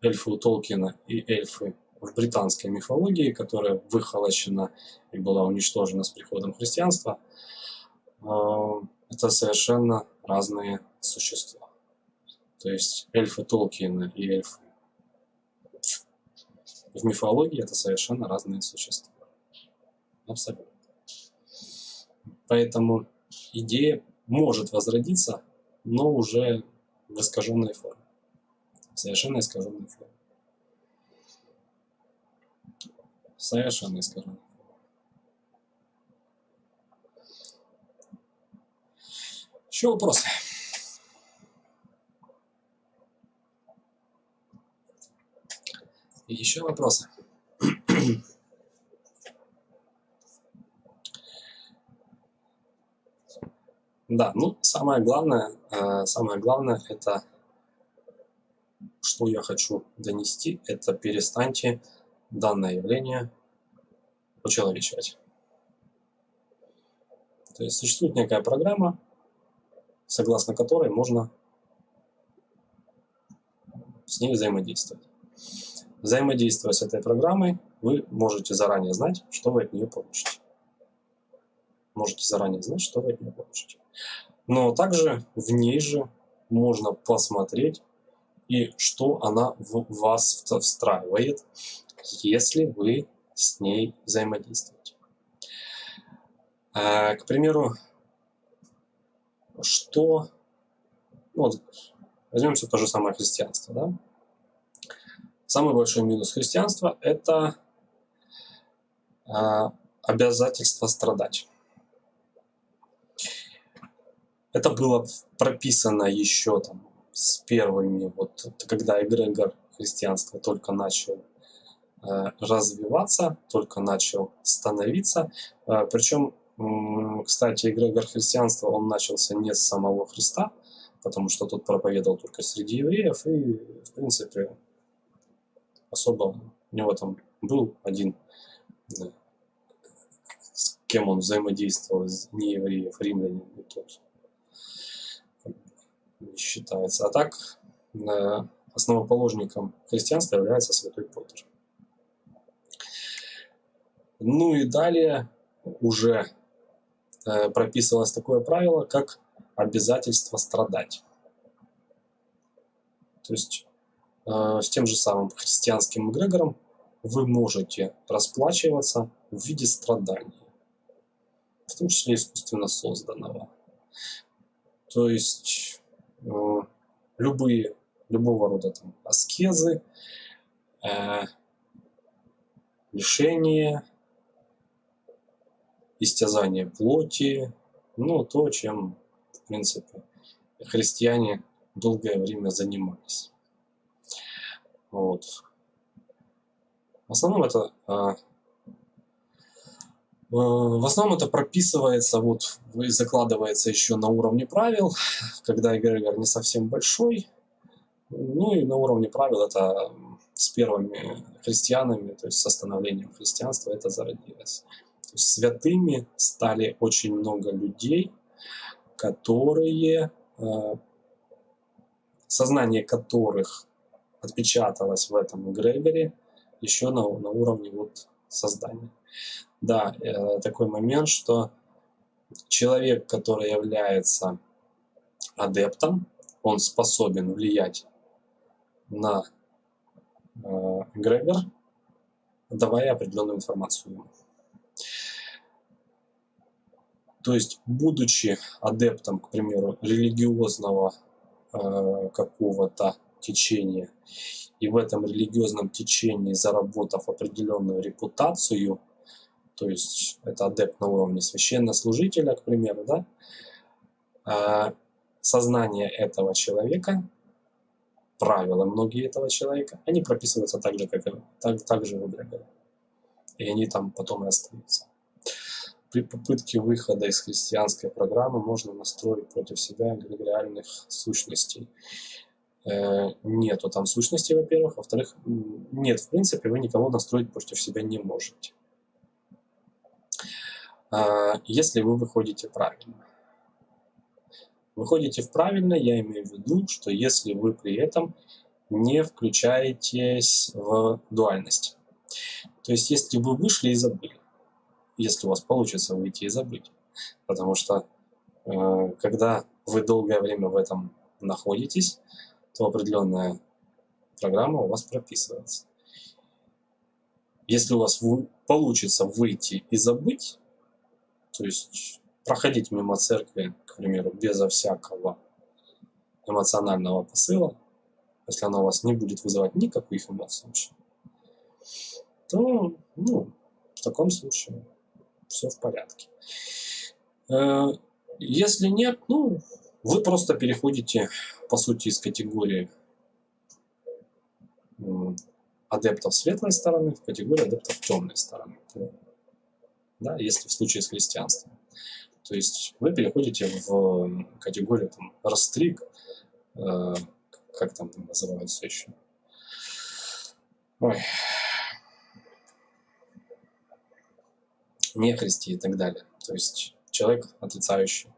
эльфы у Толкина и эльфы в британской мифологии, которая выхолощена и была уничтожена с приходом христианства, а, это совершенно разные существа. То есть эльфы Толкина и эльфы в мифологии это совершенно разные существа. Абсолютно. Поэтому идея может возродиться, но уже в искаженной форме. Совершенно искаженной форме. Совершенно искаженной. Еще вопросы? Еще вопросы? Да, ну самое главное, э, самое главное это, что я хочу донести, это перестаньте данное явление учеловечивать. То есть существует некая программа, согласно которой можно с ней взаимодействовать. Взаимодействуя с этой программой, вы можете заранее знать, что вы от нее получите. Можете заранее знать, что вы от нее получите. Но также в ней же можно посмотреть и что она в вас встраивает, если вы с ней взаимодействуете. Э, к примеру, что... Ну, вот, возьмем все то же самое христианство. Да? Самый большой минус христианства – это э, обязательство страдать. Это было прописано еще там с первыми, вот когда эгрегор христианства только начал э, развиваться, только начал становиться. Э, причем, э, кстати, эгрегор христианства, он начался не с самого Христа, потому что тот проповедовал только среди евреев, и, в принципе, особо у него там был один, да, с кем он взаимодействовал, не евреев, римлянин, и тот считается. А так, основоположником христианства является святой Петр. Ну и далее уже э, прописывалось такое правило, как обязательство страдать. То есть э, с тем же самым христианским эгрегором вы можете расплачиваться в виде страданий, в том числе искусственно созданного. То есть Э, любые, любого рода там, аскезы, э, лишение, истязание плоти, ну, то, чем, в принципе, христиане долгое время занимались. Вот. В основном это э, Э, в основном это прописывается, вот закладывается еще на уровне правил, когда эгрегор не совсем большой. Ну и на уровне правил это с первыми христианами, то есть с становлением христианства это зародилось. Святыми стали очень много людей, которые, э, сознание которых отпечаталось в этом эгрегоре еще на, на уровне вот создания да, э, такой момент, что человек, который является адептом, он способен влиять на э, эгрегор, давая определенную информацию. То есть, будучи адептом, к примеру, религиозного э, какого-то течения, и в этом религиозном течении заработав определенную репутацию, то есть это адепт на уровне священнослужителя, к примеру, да, э, сознание этого человека, правила многие этого человека, они прописываются так же, как так, так же в эгрегоре. И они там потом и остаются. При попытке выхода из христианской программы можно настроить против себя эгрегориальных сущностей. Э, нету там сущностей, во-первых. Во-вторых, нет, в принципе, вы никого настроить против себя не можете. А, если вы выходите правильно. Выходите в правильно, я имею в виду, что если вы при этом не включаетесь в дуальность. То есть, если вы вышли и забыли, если у вас получится выйти и забыть. Потому что э, когда вы долгое время в этом находитесь, то определенная программа у вас прописывается. Если у вас получится выйти и забыть, то есть проходить мимо церкви, к примеру, безо всякого эмоционального посыла, если она у вас не будет вызывать никаких эмоций вообще, то, ну, в таком случае все в порядке. Э, если нет, ну, вы просто переходите, по сути, из категории адептов светлой стороны в категорию адептов темной стороны. Да, если в случае с христианством. То есть вы переходите в категорию там, растриг, э, как там называется еще. Ой. Нехристи и так далее. То есть человек отрицающий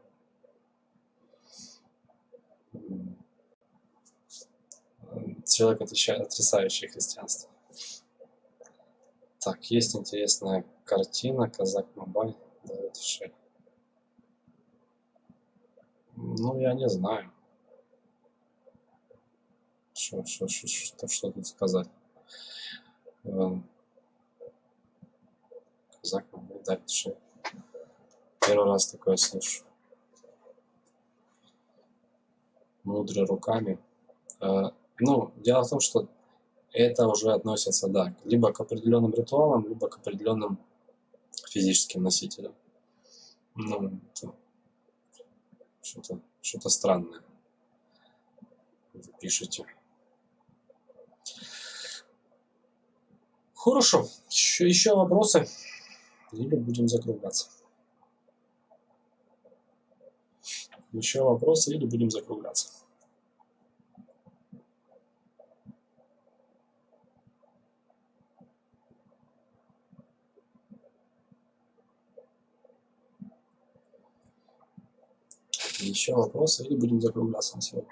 человек, отрицающий христианство. Так, есть интересная картина Казак Мабай дает шею. Ну, я не знаю. Что, что, что, что, тут сказать? Эм, Казак Мабай дает шею. Первый раз такое слышу. Мудрый руками. Э, ну, дело в том, что это уже относится, да, либо к определенным ритуалам, либо к определенным физическим носителям. Ну, что-то что странное вы пишете. Хорошо. Еще, еще вопросы? Или будем закругляться? Еще вопросы или будем закругляться? Еще вопросы или будем закругляться на сегодня?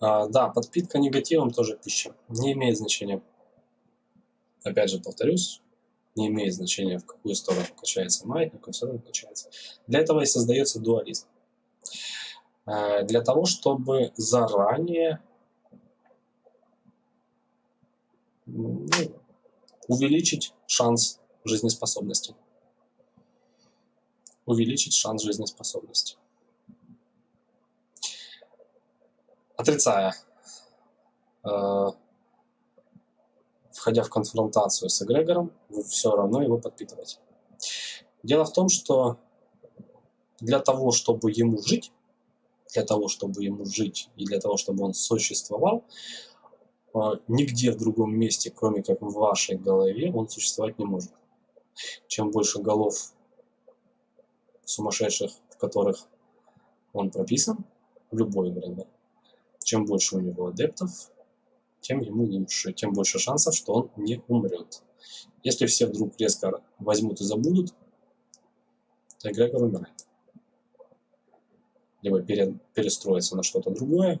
А, да, подпитка негативом тоже пища. Не имеет значения. Опять же повторюсь, не имеет значения, в какую сторону качается маятник, в какую сторону качается. Для этого и создается дуализм. А, для того, чтобы заранее ну, увеличить шанс жизнеспособности. Увеличить шанс жизнеспособности. Отрицая, э, входя в конфронтацию с эгрегором, вы все равно его подпитываете. Дело в том, что для того, чтобы ему жить, для того, чтобы ему жить и для того, чтобы он существовал, нигде в другом месте, кроме как в вашей голове, он существовать не может. Чем больше голов сумасшедших, в которых он прописан, в любой эгрегор, чем больше у него адептов, тем ему лучше, тем больше шансов, что он не умрет. Если все вдруг резко возьмут и забудут, то эгрегор умирает. Либо перестроится на что-то другое,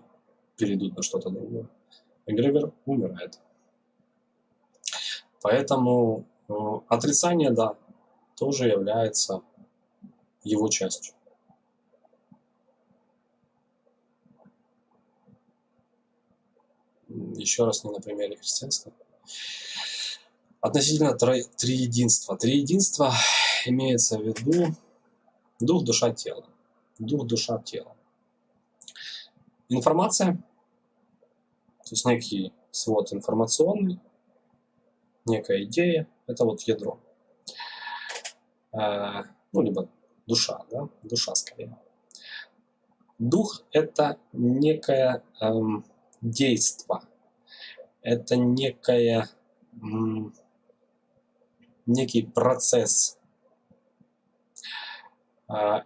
перейдут на что-то другое. Эгрегор умирает. Поэтому э, отрицание, да, тоже является его частью. Еще раз не на примере христианства. Относительно триединства. Триединство имеется в виду дух, душа, тело. Дух, душа, тело. Информация, то есть некий свод информационный, некая идея, это вот ядро. Э, ну, либо душа, да, душа скорее. Дух – это некое эм, действо, это некое, м, некий процесс, а,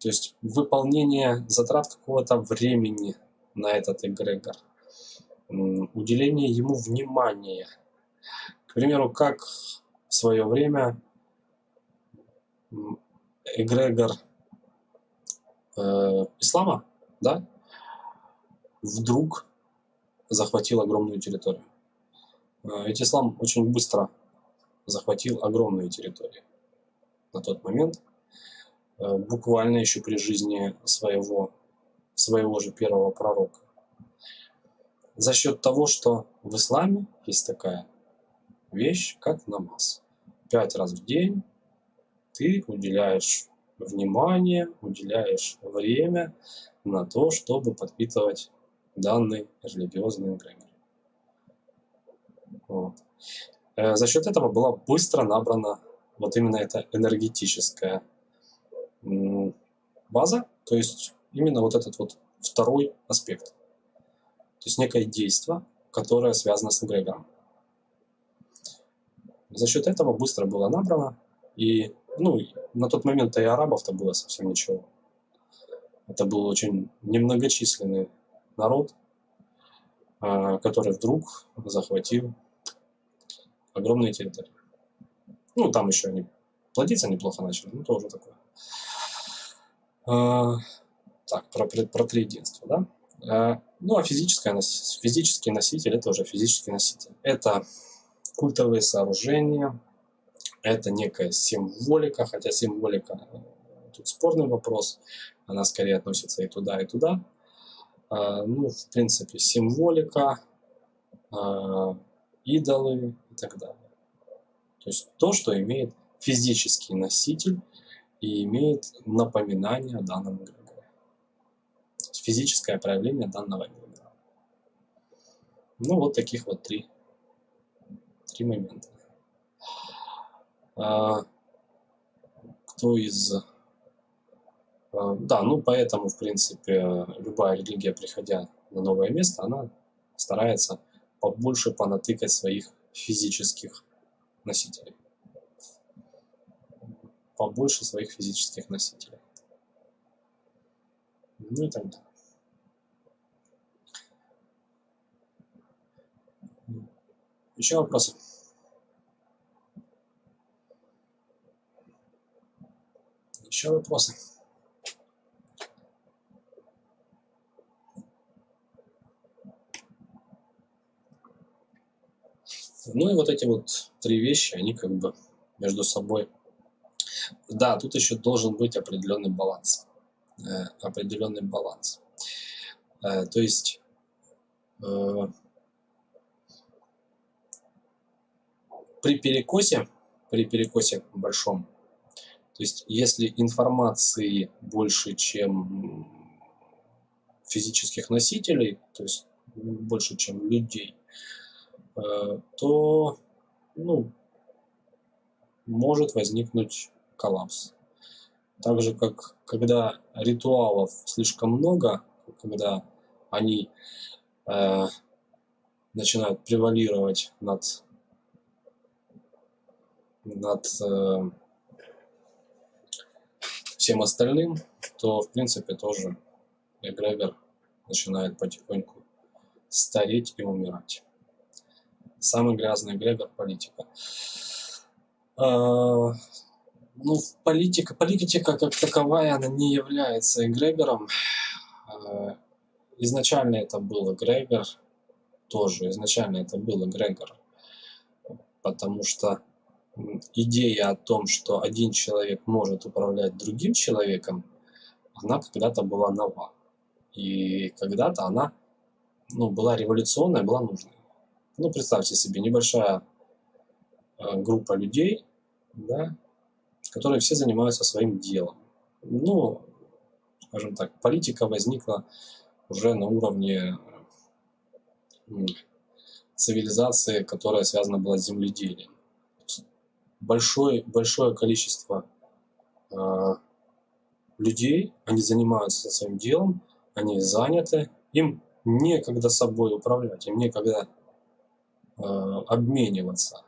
то есть выполнение затрат какого-то времени на этот эгрегор, уделение ему внимания. К примеру, как в свое время эгрегор э, ислама, да, вдруг захватил огромную территорию. Э, ведь ислам очень быстро захватил огромные территории на тот момент, э, буквально еще при жизни своего, своего же первого пророка. За счет того, что в исламе есть такая вещь, как намаз. Пять раз в день ты уделяешь внимание, уделяешь время на то, чтобы подпитывать данный религиозный эгрегор. Вот. Э, за счет этого была быстро набрана вот именно эта энергетическая база, то есть именно вот этот вот второй аспект. То есть некое действие, которое связано с эгрегором. За счет этого быстро было набрано, и ну, на тот момент-то и арабов-то было совсем ничего. Это был очень немногочисленный народ, а, который вдруг захватил огромные территории. Ну, там еще они плодиться неплохо начали, ну, тоже такое. Так, про, про три единства, да? А, ну, а физическое, физический носитель – это уже физический носитель. Это культовые сооружения, это некая символика, хотя символика э, тут спорный вопрос, она скорее относится и туда, и туда. А, ну, в принципе, символика, идолы и так далее. То есть то, что имеет физический носитель и имеет напоминание о данном эгрегоре. Физическое проявление данного эгрегора. Ну, вот таких вот три, три момента. А, кто из а, да, ну поэтому, в принципе, любая религия, приходя на новое место, она старается побольше понатыкать своих физических носителей. Побольше своих физических носителей. Ну и так далее. Еще вопросы? Еще вопросы? Ну и вот эти вот три вещи, они как бы между собой. Да, тут еще должен быть определенный баланс. Э, определенный баланс. Э, то есть э, при перекосе, при перекосе большом, то есть если информации больше, чем физических носителей, то есть больше, чем людей, Э, то ну, может возникнуть коллапс. Так же, как когда ритуалов слишком много, когда они э, начинают превалировать над, над э, всем остальным, то, в принципе, тоже эгрегор начинает потихоньку стареть и умирать. Самый грязный эгрегор – политика. А, ну, политика, политика как таковая, она не является эгрегором. А, изначально это был эгрегор, тоже изначально это был эгрегор, потому что идея о том, что один человек может управлять другим человеком, она когда-то была нова. И когда-то она ну, была революционная, была нужной. Ну, представьте себе, небольшая э, группа людей, да, которые все занимаются своим делом. Ну, скажем так, политика возникла уже на уровне цивилизации, которая связана была с земледелием. Большое, большое количество э, людей, они занимаются своим делом, они заняты, им некогда собой управлять, им некогда э, обмениваться.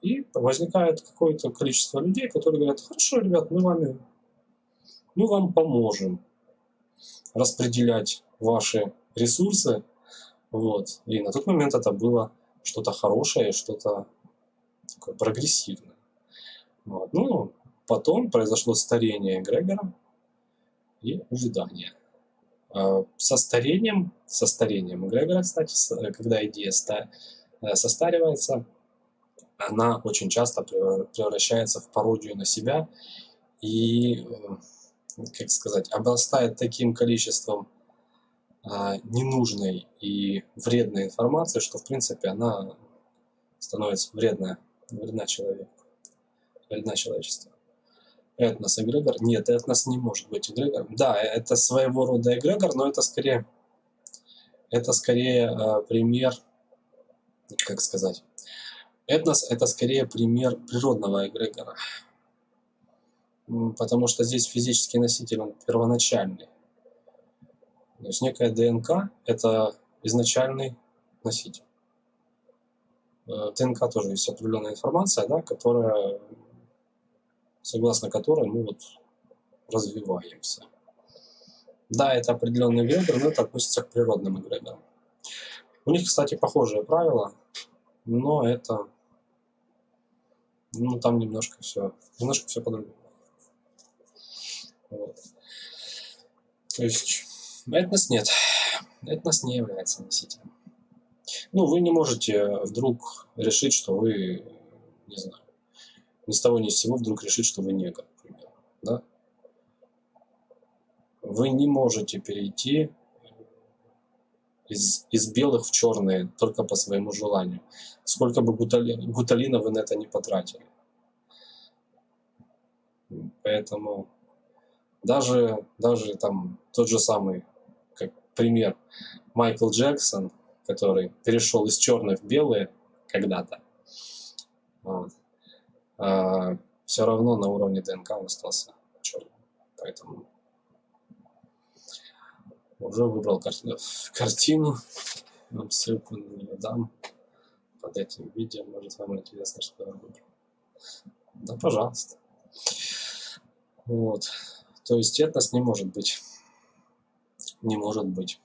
И возникает какое-то количество людей, которые говорят, хорошо, ребят, мы вами, мы вам поможем распределять ваши ресурсы. Вот. И на тот момент это было что-то хорошее, что-то прогрессивное. Вот. Ну, потом произошло старение эгрегора и увядание. А, со старением, со старением эгрегора, кстати, когда идея э, состаривается, она очень часто превращается в пародию на себя и, э, как сказать, обрастает таким количеством ненужной и вредной информации, что, в принципе, она становится вредна, вредна человеку, вредна человечеству. Этнос эгрегор? Нет, этнос не может быть эгрегором. Да, это своего рода эгрегор, но это скорее, это скорее э, пример, как сказать, Этнос – это скорее пример природного эгрегора, потому что здесь физический носитель, он первоначальный. То есть некая ДНК – это изначальный носитель. Э, ДНК тоже есть определенная информация, да, которая, согласно которой мы вот развиваемся. Да, это определенный эгрегор, но это относится к природным эгрегорам. У них, кстати, похожие правила, но это ну, там немножко все, немножко все по-другому. Вот. То есть, этнос нет. Этнос не является носителем. Ну, вы не можете вдруг решить, что вы, не знаю, ни с того ни с сего вдруг решить, что вы негр, к примеру, да? Вы не можете перейти из, из белых в черные только по своему желанию. Сколько бы гутали, гуталина вы на это не потратили. Поэтому даже, даже там тот же самый, как пример, Майкл Джексон, который перешел из черных в белые когда-то, вот, а, все равно на уровне ДНК он остался черным. Поэтому уже выбрал кар картину, вам ссылку на нее дам под этим видео, может вам интересно, что я выбрал. Да, пожалуйста. Вот. То есть этнос не может быть, не может быть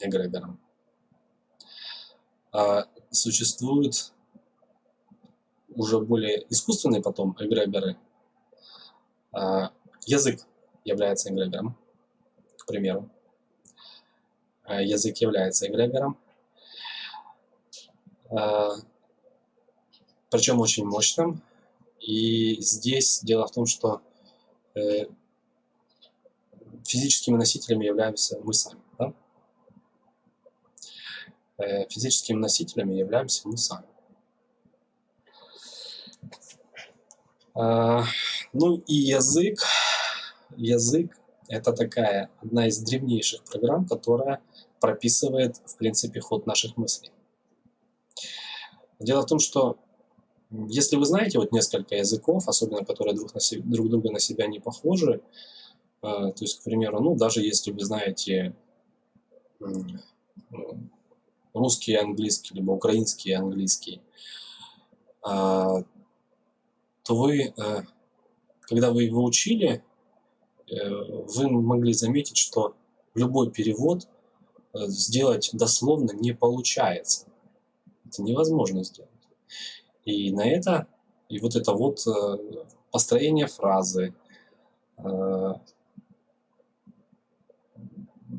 эгрегором. А существуют уже более искусственные потом эгрегоры. А язык является эгрегором к примеру. А, язык является эгрегором. А, Причем очень мощным. И здесь дело в том, что э, физическими носителями являемся мы сами. Да? Э, физическими носителями являемся мы сами. Ну и язык, язык это такая одна из древнейших программ, которая прописывает, в принципе, ход наших мыслей. Дело в том, что если вы знаете вот несколько языков, особенно которые друг, на себе, друг друга на себя не похожи, э, то есть, к примеру, ну, даже если вы знаете русский и английский, либо украинский и английский, э, то вы, э, когда вы его учили, Э, вы могли заметить, что любой перевод э, сделать дословно не получается. Это невозможно сделать. И на это, и вот это вот построение фразы,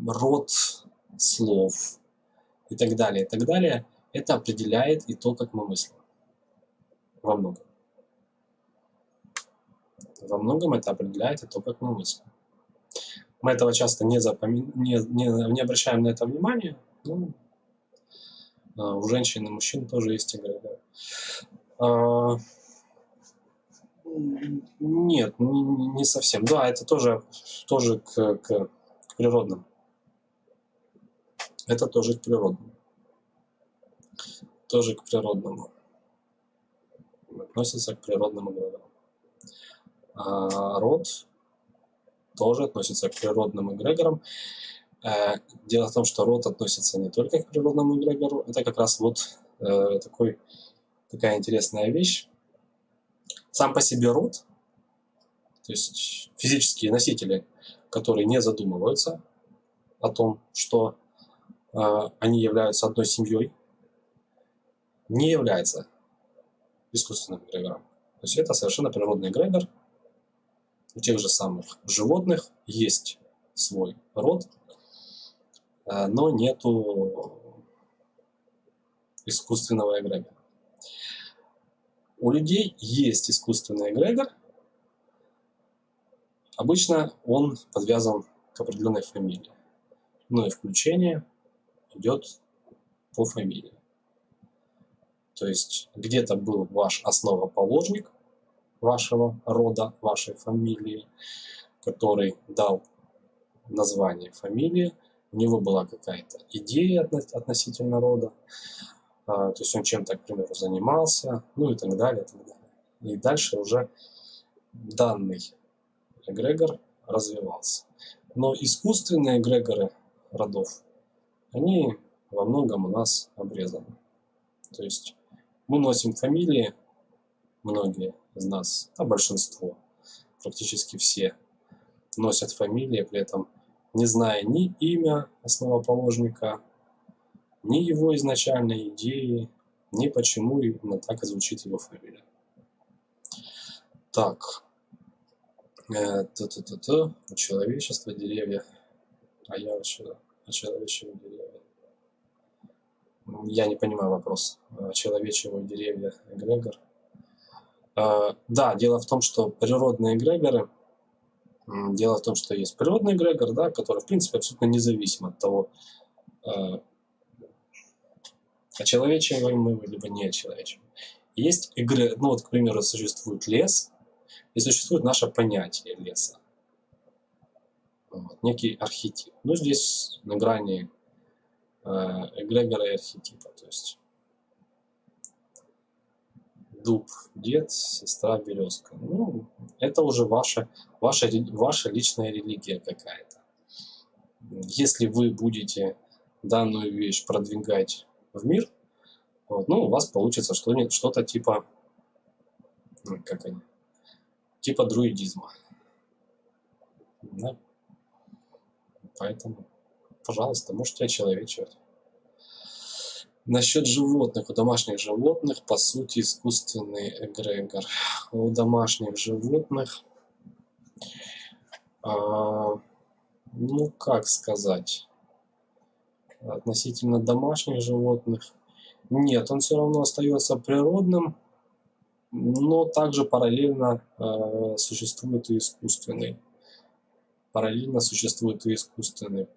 род слов и так далее, и так далее, это определяет и то, как мы мыслим. Во многом. Во многом это определяет то, как мы мыслим. Мы этого часто не, запоми... не, не, не обращаем на это внимания. Ну, у женщин и мужчин тоже есть игры. Да. А, нет, не, совсем. Да, это тоже, тоже к, к, к природным. Это тоже к природному. Тоже к природному. Относится к природным играм. А род тоже относится к природным эгрегорам. Э, дело в том, что род относится не только к природному эгрегору, это как раз вот э, такой, такая интересная вещь. Сам по себе род, то есть физические носители, которые не задумываются о том, что э, они являются одной семьей, не является искусственным эгрегором. То есть это совершенно природный эгрегор, у тех же самых животных есть свой род, э, но нету искусственного эгрегора. У людей есть искусственный эгрегор. Обычно он подвязан к определенной фамилии. Но и включение идет по фамилии. То есть где-то был ваш основоположник, вашего рода, вашей фамилии, который дал название фамилии, у него была какая-то идея относительно рода, а, то есть он чем-то, к примеру, занимался, ну и так далее, и так далее. И дальше уже данный эгрегор развивался. Но искусственные эгрегоры родов, они во многом у нас обрезаны. То есть мы носим фамилии, многие, из нас, а большинство, практически все, носят фамилии, при этом не зная ни имя основоположника, ни его изначальной идеи, ни почему именно так и звучит его фамилия. Так, э, т -т -т -т, у деревья, а я вообще о человечьем деревья. Я не понимаю вопрос. Человечего деревья эгрегор. А, да, дело в том, что природные эгрегоры, дело в том, что есть природный эгрегор, да, который, в принципе, абсолютно независим от того, а, очеловечиваем мы его, либо не очеловечиваем. Есть игры, ну вот, к примеру, существует лес, и существует наше понятие леса. Вот, некий архетип. Ну, здесь на грани э, эгрегора и архетипа. То есть дуб, дед, сестра, березка. Ну, это уже ваша, ваша, ваша личная религия какая-то. Если вы будете данную вещь продвигать в мир, вот, ну, у вас получится что-то типа, ну, как они, типа друидизма. Да? Поэтому, пожалуйста, можете очеловечивать. Насчет животных. У домашних животных, по сути, искусственный эгрегор. У домашних животных, а, ну, как сказать, относительно домашних животных, нет, он все равно остается природным, но также параллельно э, существует и искусственный. Параллельно существует и искусственный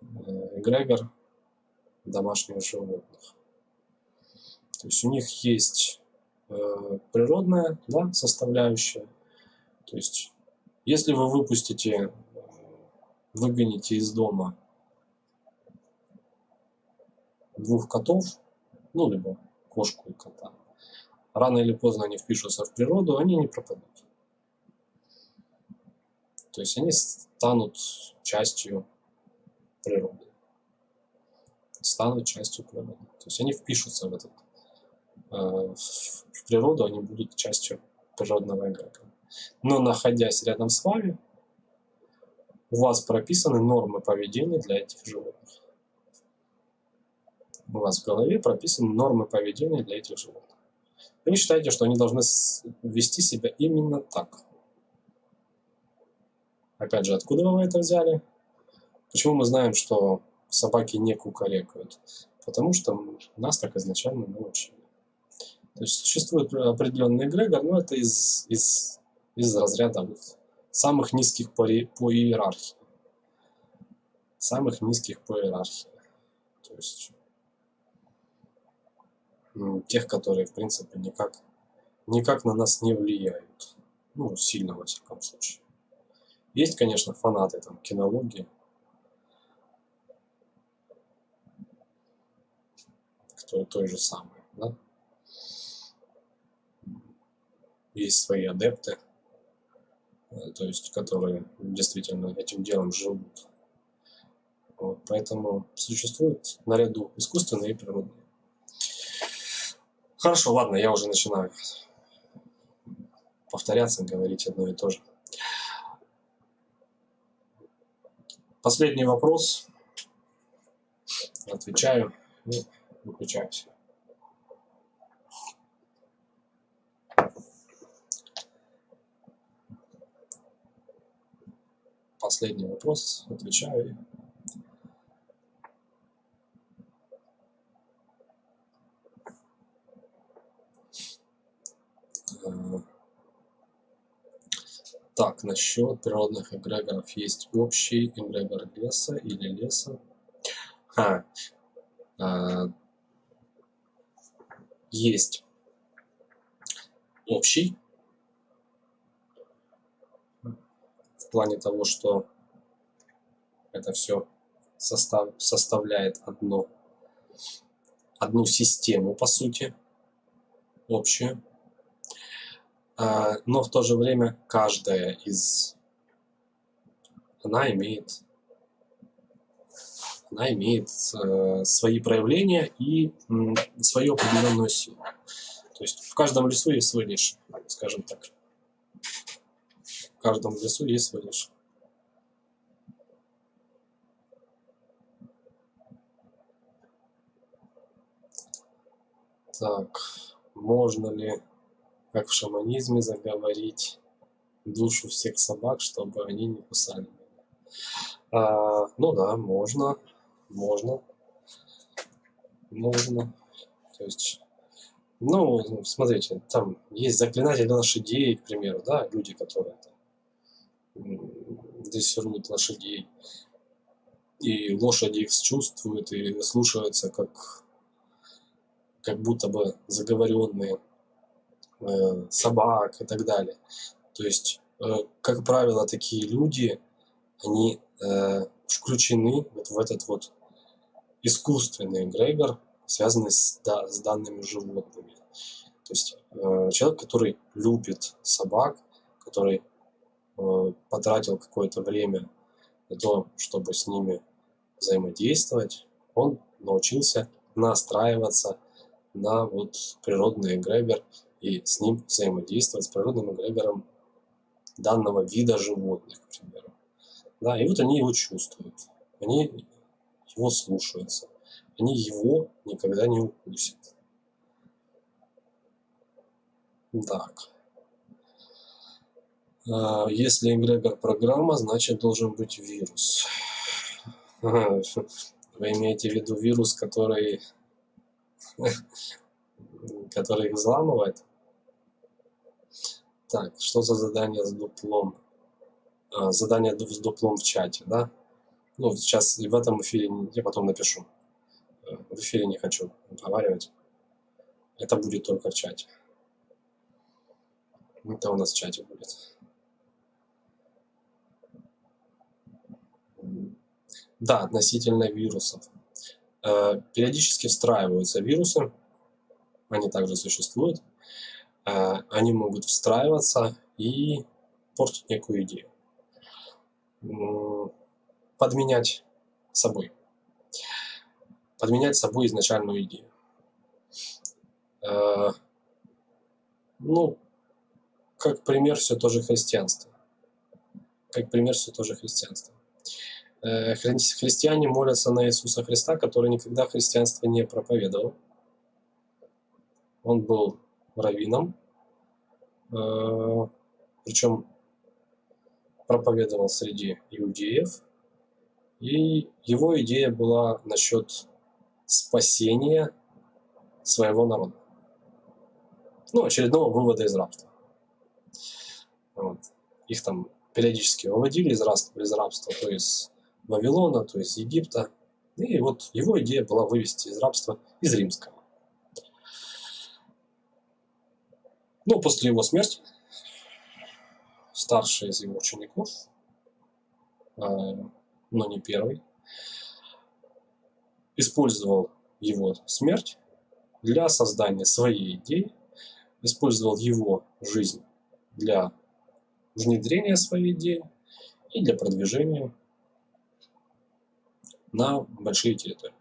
э, эгрегор, домашних животных. То есть у них есть э, природная да, составляющая. То есть если вы выпустите, э, выгоните из дома двух котов, ну, либо кошку и кота, рано или поздно они впишутся в природу, они не пропадут. То есть они станут частью природы станут частью природы. То есть они впишутся в этот э, в природу, они будут частью природного эгрегора. Но находясь рядом с вами, у вас прописаны нормы поведения для этих животных. У вас в голове прописаны нормы поведения для этих животных. Вы считаете, что они должны вести себя именно так. Опять же, откуда вы это взяли? Почему мы знаем, что собаки не кукарекают? Потому что нас так изначально научили. То есть существует определенный эгрегор, но это из, из, из разряда вот самых низких по, по иерархии. Самых низких по иерархии. То есть тех, которые, в принципе, никак, никак на нас не влияют. Ну, сильно, во всяком случае. Есть, конечно, фанаты там кинологии, кто той же самый, да? Есть свои адепты, э, то есть, которые действительно этим делом живут. Вот, поэтому существует наряду искусственные и природные. Хорошо, ладно, я уже начинаю повторяться, говорить одно и то же. Последний вопрос. Отвечаю и выключаюсь. Последний вопрос. Отвечаю Так, насчет природных эгрегоров. Есть общий эгрегор леса или леса. А, а, есть общий в плане того, что это все состав, составляет одно, одну систему, по сути, общую. А, но в то же время каждая из она имеет она имеет э, свои проявления и свою определенную силу. То есть в каждом лесу есть свой лишь, скажем так. В каждом лесу есть свой лишь. Так, можно ли как в шаманизме, заговорить душу всех собак, чтобы они не кусали. А, ну да, можно, можно, можно. То есть, ну, смотрите, там есть заклинатели лошадей, к примеру, да, люди, которые там, дрессируют лошадей, и лошади их чувствуют и слушаются, как, как будто бы заговоренные Э, собак и так далее. То есть, э, как правило, такие люди, они э, включены вот в этот вот искусственный эгрегор, связанный с, да, с данными животными. То есть человек, который любит собак, который потратил какое-то время на то, чтобы с ними взаимодействовать, он научился настраиваться на вот природный эгрегор и с ним взаимодействовать с природным эгрегором данного вида животных, к. Да, и вот они его чувствуют, они его слушаются, они его никогда не укусят. Так. А, если эгрегор программа, значит должен быть вирус. Вы имеете в виду вирус, который, который их взламывает? Так, что за задание с дуплом? А, задание с дуплом в чате, да? Ну, сейчас в этом эфире я потом напишу. Э, в эфире не хочу разговаривать. Это будет только в чате. Это у нас в чате будет. Да, относительно вирусов. Э, периодически встраиваются вирусы. Они также существуют. Э, они могут встраиваться и портить некую идею. Подменять собой. Подменять собой изначальную идею. Э, ну, как пример все тоже христианство. Как пример все тоже христианство. Э, христиане молятся на Иисуса Христа, который никогда христианство не проповедовал. Он был раввином, э, причем проповедовал среди иудеев И его идея была насчет спасения своего народа. Ну, очередного вывода из рабства. Вот. Их там периодически выводили из рабства, из рабства, то из Вавилона, то из Египта. И вот его идея была вывести из рабства из римского. Но после его смерти старший из его учеников, э, но не первый, использовал его смерть для создания своей идеи, использовал его жизнь для внедрения своей идеи и для продвижения на большие территории.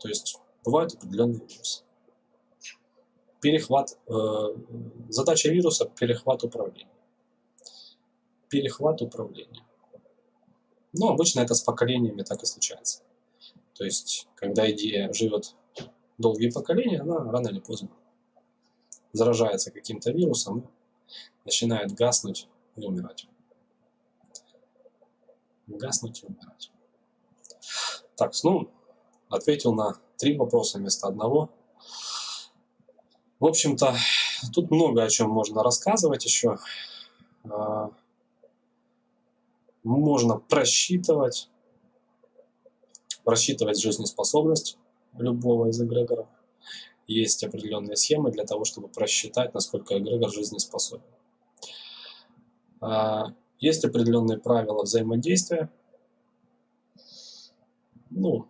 То есть бывают определенные вирусы. Перехват, э, задача вируса – перехват управления. Перехват управления. Но обычно это с поколениями так и случается. То есть, когда идея живет долгие поколения, она рано или поздно заражается каким-то вирусом, начинает гаснуть и умирать. Гаснуть и умирать. Так, ну, ответил на три вопроса вместо одного. В общем-то, тут много о чем можно рассказывать еще. А, можно просчитывать, просчитывать жизнеспособность любого из эгрегоров. Есть определенные схемы для того, чтобы просчитать, насколько эгрегор жизнеспособен. А, есть определенные правила взаимодействия. Ну,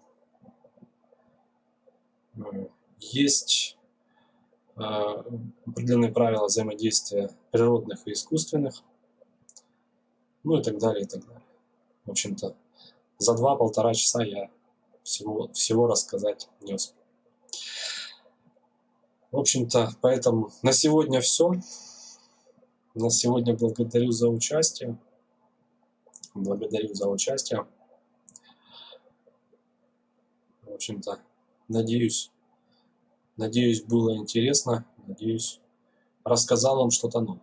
есть определенные правила взаимодействия природных и искусственных, ну и так далее, и так далее. В общем-то, за два-полтора часа я всего, всего рассказать не успел. В общем-то, поэтому на сегодня все. На сегодня благодарю за участие. Благодарю за участие. В общем-то, надеюсь, надеюсь, было интересно. Надеюсь, рассказал вам что-то новое.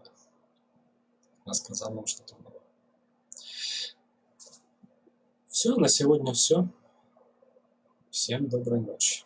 Рассказал вам что-то новое. Все, на сегодня все. Всем доброй ночи.